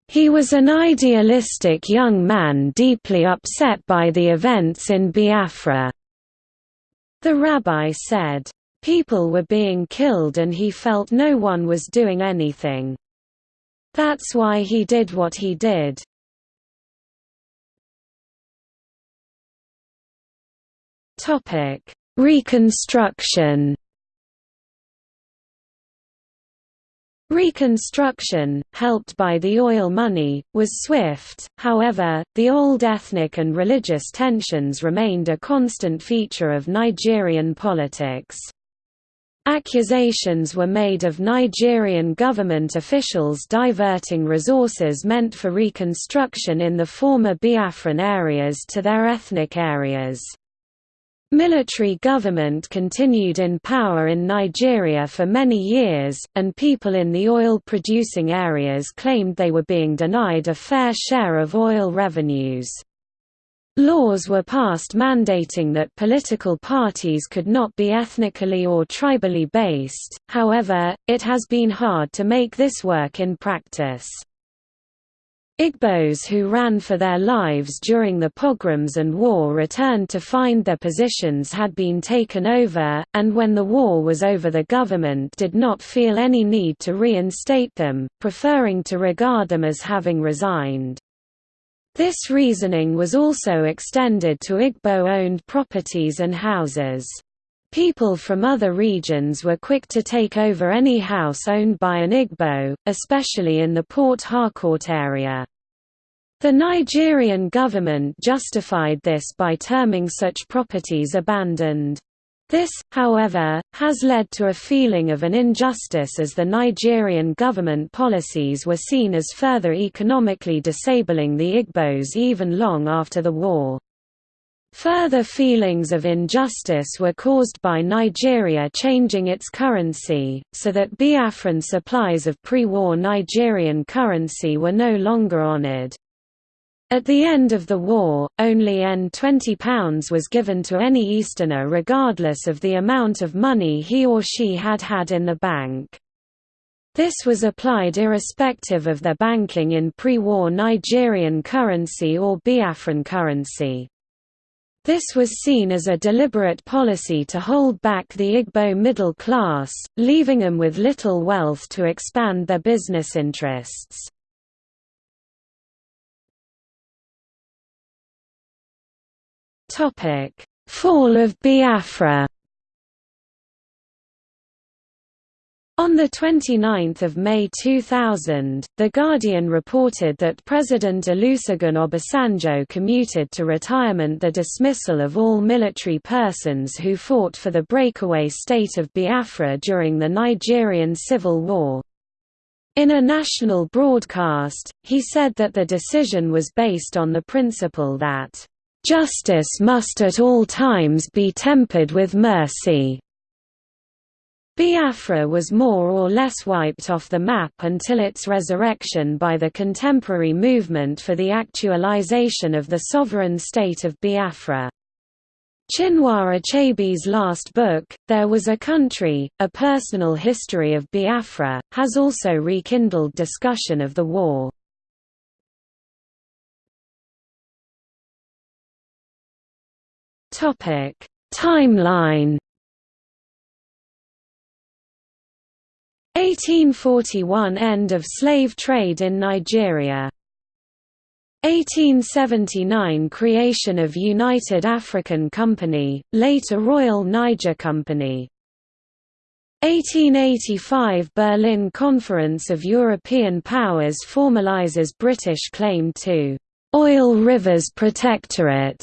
He was an idealistic young man deeply upset by the events in Biafra. The rabbi said, "...people were being killed and he felt no one was doing anything. That's why he did what he did." Topic: Reconstruction. Reconstruction, helped by the oil money, was swift, however, the old ethnic and religious tensions remained a constant feature of Nigerian politics. Accusations were made of Nigerian government officials diverting resources meant for reconstruction in the former Biafran areas to their ethnic areas. Military government continued in power in Nigeria for many years, and people in the oil-producing areas claimed they were being denied a fair share of oil revenues. Laws were passed mandating that political parties could not be ethnically or tribally based, however, it has been hard to make this work in practice. Igbos who ran for their lives during the pogroms and war returned to find their positions had been taken over, and when the war was over the government did not feel any need to reinstate them, preferring to regard them as having resigned. This reasoning was also extended to Igbo-owned properties and houses. People from other regions were quick to take over any house owned by an Igbo, especially in the Port Harcourt area. The Nigerian government justified this by terming such properties abandoned. This, however, has led to a feeling of an injustice as the Nigerian government policies were seen as further economically disabling the Igbos even long after the war. Further feelings of injustice were caused by Nigeria changing its currency, so that Biafran supplies of pre-war Nigerian currency were no longer honored. At the end of the war, only N £20 was given to any Easterner regardless of the amount of money he or she had had in the bank. This was applied irrespective of their banking in pre-war Nigerian currency or Biafran currency. This was seen as a deliberate policy to hold back the Igbo middle class, leaving them with little wealth to expand their business interests. Fall of Biafra. On 29 May 2000, The Guardian reported that President Olusegun Obasanjo commuted to retirement the dismissal of all military persons who fought for the breakaway state of Biafra during the Nigerian Civil War. In a national broadcast, he said that the decision was based on the principle that Justice must at all times be tempered with mercy. Biafra was more or less wiped off the map until its resurrection by the contemporary movement for the actualization of the sovereign state of Biafra. Chinua Achebe's last book, There Was a Country, A Personal History of Biafra, has also rekindled discussion of the war. Timeline 1841 End of slave trade in Nigeria. 1879 Creation of United African Company, later Royal Niger Company. 1885 Berlin Conference of European Powers formalizes British claim to «oil rivers protectorate»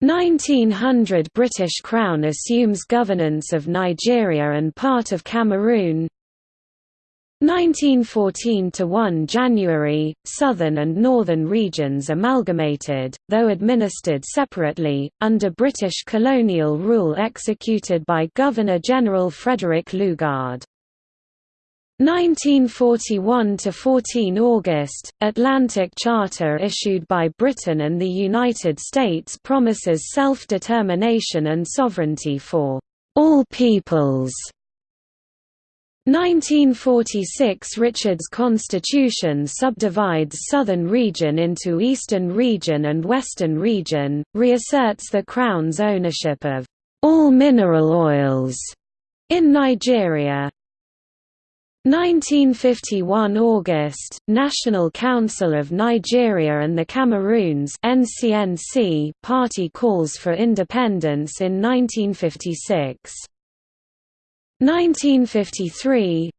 1900 British Crown assumes governance of Nigeria and part of Cameroon 1914–1 January, southern and northern regions amalgamated, though administered separately, under British colonial rule executed by Governor-General Frederick Lugard. 1941–14 August, Atlantic Charter issued by Britain and the United States promises self-determination and sovereignty for all peoples. 1946 Richard's Constitution subdivides Southern Region into Eastern Region and Western Region, reasserts the Crown's ownership of all mineral oils in Nigeria, 1951 August, National Council of Nigeria and the Cameroons NCNC party calls for independence in 1956. 1953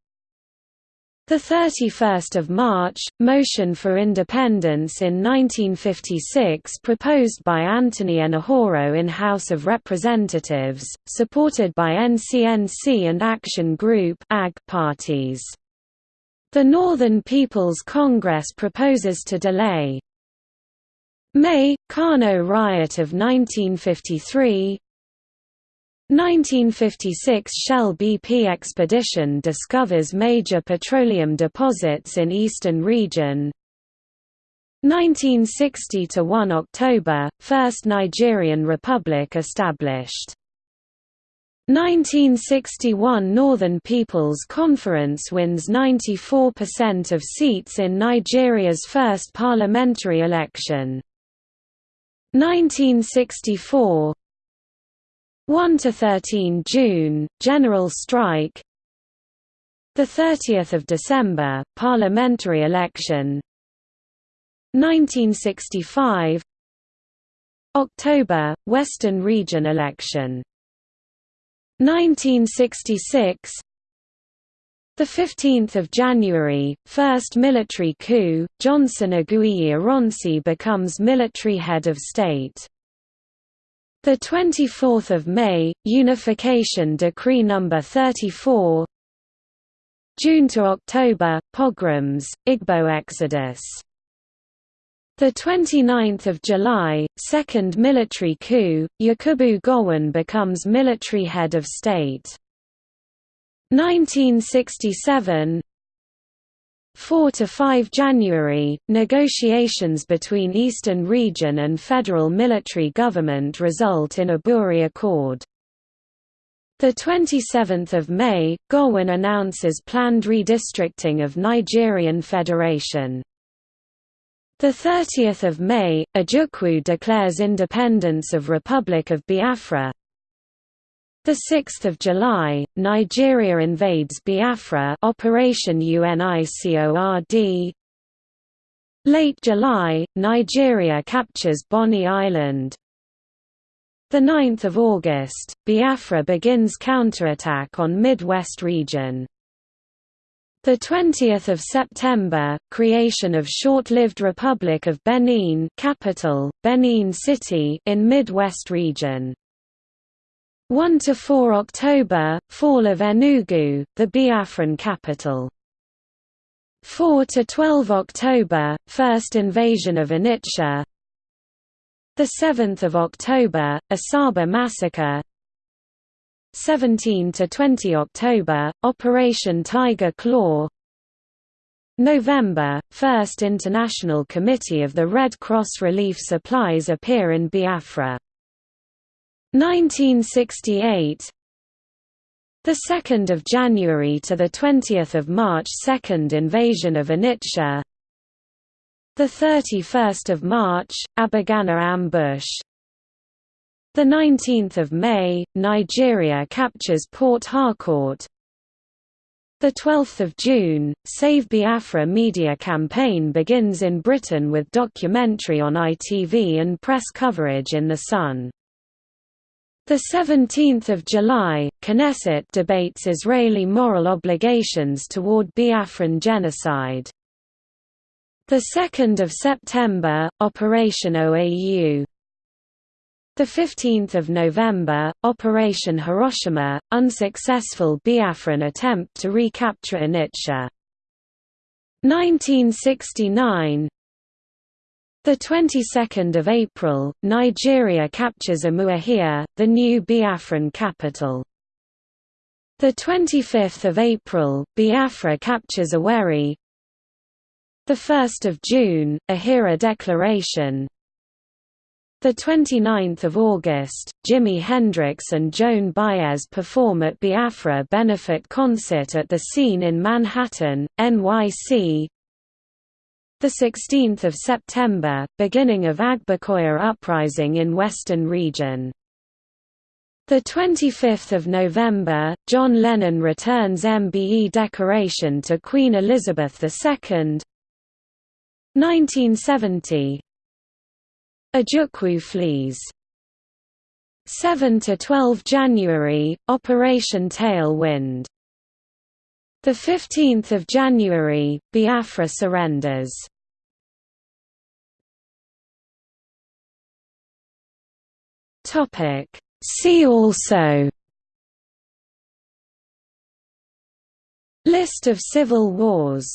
the 31st of March, motion for independence in 1956 proposed by Anthony Enahoro in House of Representatives, supported by NCNC and Action Group (AG) parties. The Northern People's Congress proposes to delay May, Kano riot of 1953 1956 Shell BP expedition discovers major petroleum deposits in eastern region 1960–1 October, First Nigerian Republic established 1961 Northern People's Conference wins 94% of seats in Nigeria's first parliamentary election. 1964 1 to 13 June general strike. The 30th of December parliamentary election. 1965 October Western region election. 1966 the 15th of January first military coup Johnson Aguiyi Ironsi becomes military head of state The 24th of May, Unification Decree number 34. June to October, pogroms, Igbo exodus. The 29th of July, second military coup, Yakubu Gowon becomes military head of state. 1967 4 to 5 January, negotiations between Eastern Region and federal military government result in Aburi Accord. The 27th of May, Gowon announces planned redistricting of Nigerian Federation. The 30th of May, Ojukwu declares independence of Republic of Biafra. The 6th of July, Nigeria invades Biafra Operation UNICORD. Late July, Nigeria captures Bonny Island. The 9th of August, Biafra begins counterattack on Midwest region. The 20th of September, creation of short-lived Republic of Benin, capital Benin City in Midwest region. 1 to 4 October, fall of Enugu, the Biafran capital. 4 to 12 October, first invasion of Onitsha. The 7th of October, Asaba massacre. 17 to 20 October, Operation Tiger Claw. November, First International Committee of the Red Cross Relief Supplies appear in Biafra. 1968 the 2nd of January to the 20th of March second invasion of Onitsha the 31st of March Abagana ambush. The 19th of May Nigeria captures Port Harcourt. The 12th of June Save Biafra media campaign begins in Britain with documentary on ITV and press coverage in The Sun the 17th of July, Knesset debates Israeli moral obligations toward Biafran genocide. The 2nd of September, Operation OAU. The 15th of November, Operation Hiroshima, unsuccessful Biafran attempt to recapture Onitsha. 1969 the 22nd of April, Nigeria captures Umuahia, the new Biafran capital. The 25th of April, Biafra captures Owerri. The 1st of June, Ahiara Declaration. The 29th of August, Jimi Hendrix and Joan Baez perform at Biafra benefit concert at the Scene in Manhattan, NYC. The 16th of September, beginning of Agbakoya uprising in Western region. The 25th of November, John Lennon returns MBE decoration to Queen Elizabeth II. 1970. Ojukwu flees. 7 to 12 January, Operation Tailwind. The 15th of January, Biafra surrenders. Topic. See also. List of civil wars